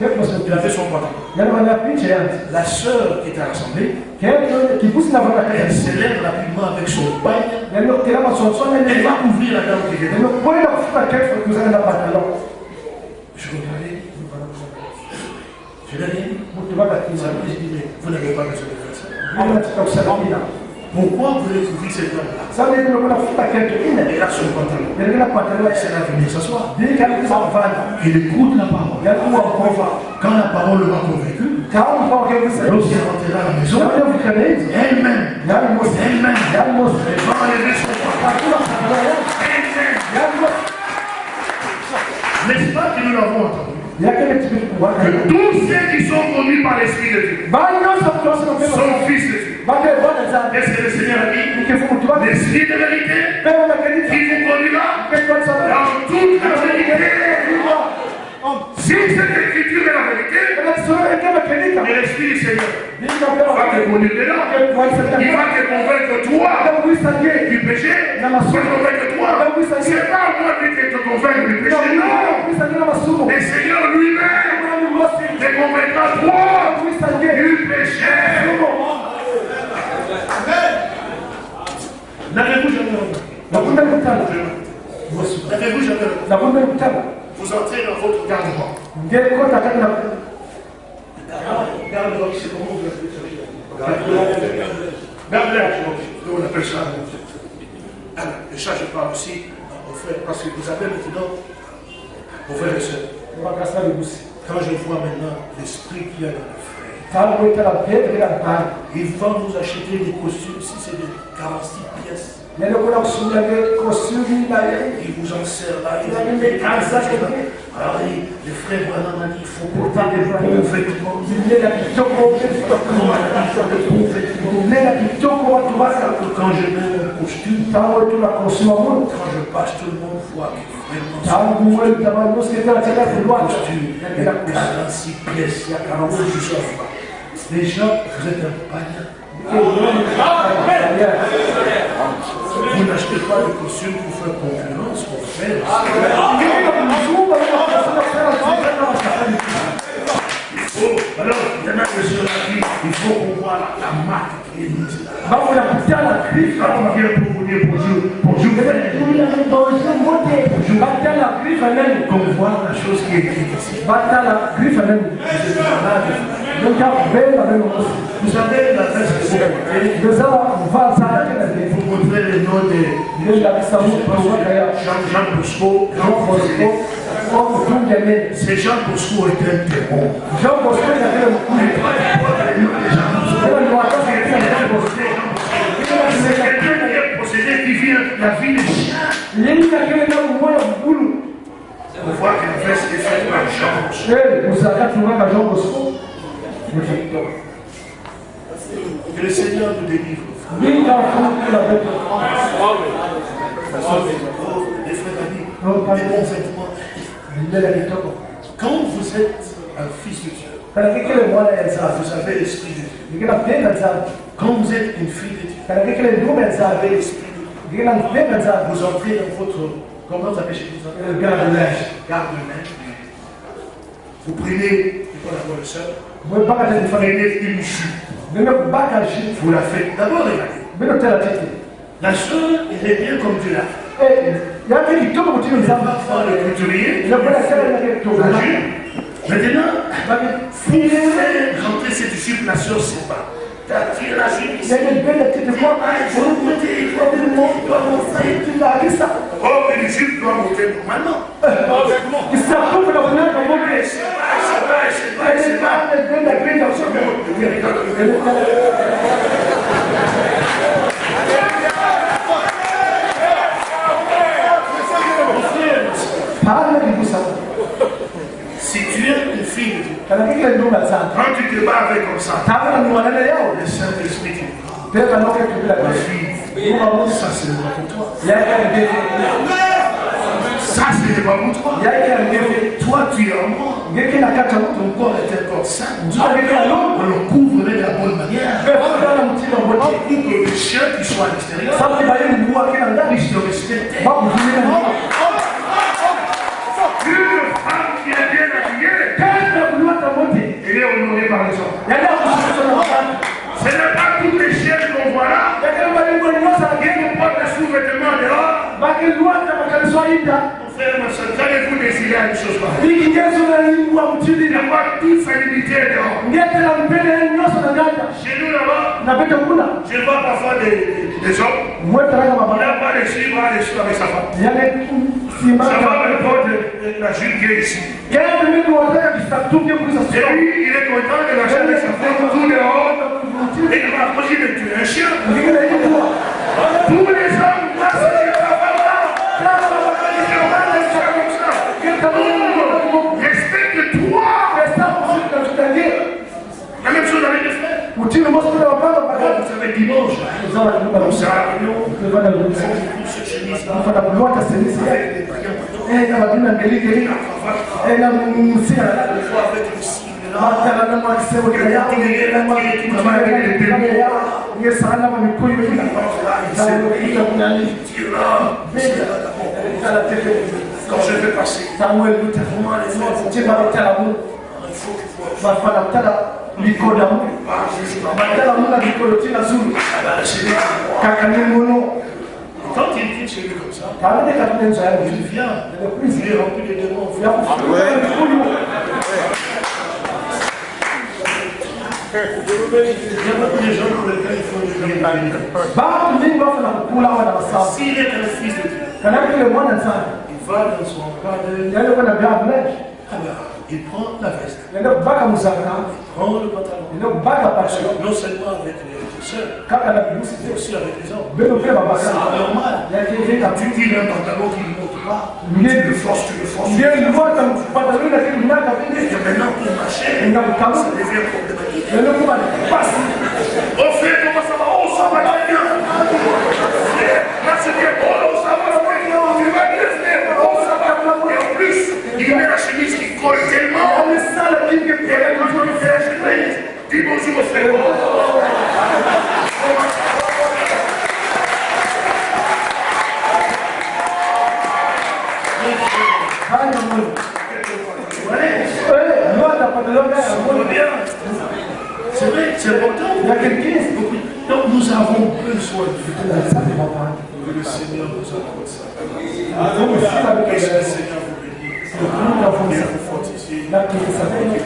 Il a fait son yanzi La sœur qui était vana elle se lève rapidement avec son bagne. Elle va ouvrir la dame qui pantalon Je regardais. Je l'ai dit. vous n'avez pas besoin de faire ça. Pourquoi vous couvrir cette dame-là sasa ndio kuna kufuta kesho ine Elle a son pantalon. kila pantalon C'est là venir s'asseoir. Il écoute la parole. Quand la parole m'a convaincu, lorsqu'elle rentrera à la maison, elle-même, elle-même, elle va enlever son pantalon. Elle-même. N'est-ce pas que nous l'avons entendu? Que tous ceux qui sont conduits par l'Esprit de Dieu sont fils de Dieu. Qu'est-ce que le Seigneur a dit L'Esprit de vérité qui vous conduira dans toute la vérité. Si cette écriture est la vérité, et l'Esprit du Seigneur va te conduire dedans. Il va te convaincre toi du péché, il va te convaincre toi. C'est pas moi qui te convaincre du péché, non. Le Seigneur du péché. N'avez-vous jamais remarqué N'avez-vous jamais remarqué Vous entrez dans votre garde-robe. Garde-robe, c'est comment vous appelez ça Garde-robe, on appelle ça. Alors, et ça, je parle aussi aux frères, parce que vous avez maintenant, aux frères et sœurs, quand je vois maintenant l'esprit qu'il y a dans les frères, ils vont nous acheter des costumes, si c'est de 46 pièces. Ils vous en servent là, ils ont des Alors, les les frères vraiment m'ont dit, il faut porter des bons vêtements. Quand je mets mon costume, quand je passe, tout le monde voit que vraiment c'est un costume. Il y a 46 pièces, il y a 46 jusqu'à là. Les gens, vous êtes un païen. Vous n'achetez pas de costume pour faire concurrence aux frères. Oh, alors, il y en a qui sont là qui, il faut qu'on voit la, la marque qui est mise là. Quand on vient pour vous dire bonjour, bonjour. Frère, qu'on voit la chose qui est écrite ici. Vous savez la veste que vous portez, vous montrez le nom de Jean, Jean Bosco, Jean Bosco. C'est Jean Bosco est un démon. Jean Bosco, qui vit la vie de chien. Yeye akile na umoya mkulu. On voit la veste est faite par Jean Bosco. Que le Seigneur nous délivre. Les frères amis, les bons. Quand vous êtes un fils de Dieu, vous avez l'esprit de Dieu. Quand vous êtes une fille de Dieu, vous avez l'esprit de Dieu. Vous entrez dans votre. Comment vous appelez chez vous? Vous prenez, la. Mwe baka Vous tani fane. prenez une jupe. Bino baka shi. Vous la faites. D'abord, regardez. Bino tela tete. La soeur, elle est bien comme Dieu l'a fait. Eh, yake kitoko jupe. Maintenant, Baki pour faire rentrer cette jupe, la soeur sait pas. T'as tiré la jupe ici. yake mpenda tete kwa. Faut monter, il doit monter, il doit monter. Tunakisa. Oh, mais le jupe doit monter normalement. Kisakufu na kunaka Mais mwe. c'est pas, c'est pas, c'est pas, c'est pas. Mpenda kwenda kusoma. Oui, regarde. Pale kikusa. Si tu es une fille de Dieu, Kana kile ndume bats avec comme ça, le Saint-Esprit wa ça c'est pas pour toi. Ça c'est pas pour toi. Toi tu es en moi. Ton corps est un corps. On le couvre de la bonne manière. Mwote. que le chien qui soit à l'extérieur ndani. puisse te respecter. Honoré par les gens. Ce n'est pas toutes les chiennes qu'on voit là qui nous portent sous-vêtements dehors. Frère, ma soeur, qu'allez-vous décider à une chose pareille toute dehors. Chez nous là-bas, je vois parfois des, des hommes. de de avec sa femme. yale sima Sa femme elle porte la jupe qui est ici. Et lui, il est content de marcher avec sa femme tout dehors. Et il va approcher de tuer un chien. Tous les hommes avec des brillants. eh na madina ngeligeli eh na msina Des fois avec le signe là. matala na mwakisebo kila yao na mwakisebo ya ye sana ma mikuyu bila na ila kunani Dieu là. kala tefe Quand je vais passer, Samuel Luther chimba kutala mu il faut que vous bafana kutala mikono mu pas juste en bas. batala tina zulu kaka Quand il vient chez lui comme ça, il vient. Il est rempli de démons. Il S'il est un fils de Dieu, il va dans son black il prend la veste, le pantalon. kubaka pasho Non seulement avec les na bilusi mais aussi avec les hommes. C'est normal. Tu tires un pantalon qui ne monte pas, tu le forces, tu le forces. mnaka Et que maintenant, pour marcher, ça devient problématique. Au fait, comment ça va? Oh, ça va bien. Là, c'est bien. Oh, va bien. Tu vas bien faire. Oh, va. Et en plus, il met la chemise qui colle tellement. amesala kingi Et là, quand je fais la chemise, dis bonjour au frère. hana mwini eh ngota pataloni ya On mwini va bien. C'est vrai, c'est important. yake kingi Donc, nous avons besoin de Dieu. asante baba Que le Seigneur nous accorde ça. umefika Que le bikira Seigneur vous bénisse. kuna Et funza vous fortifie. na kisabe Et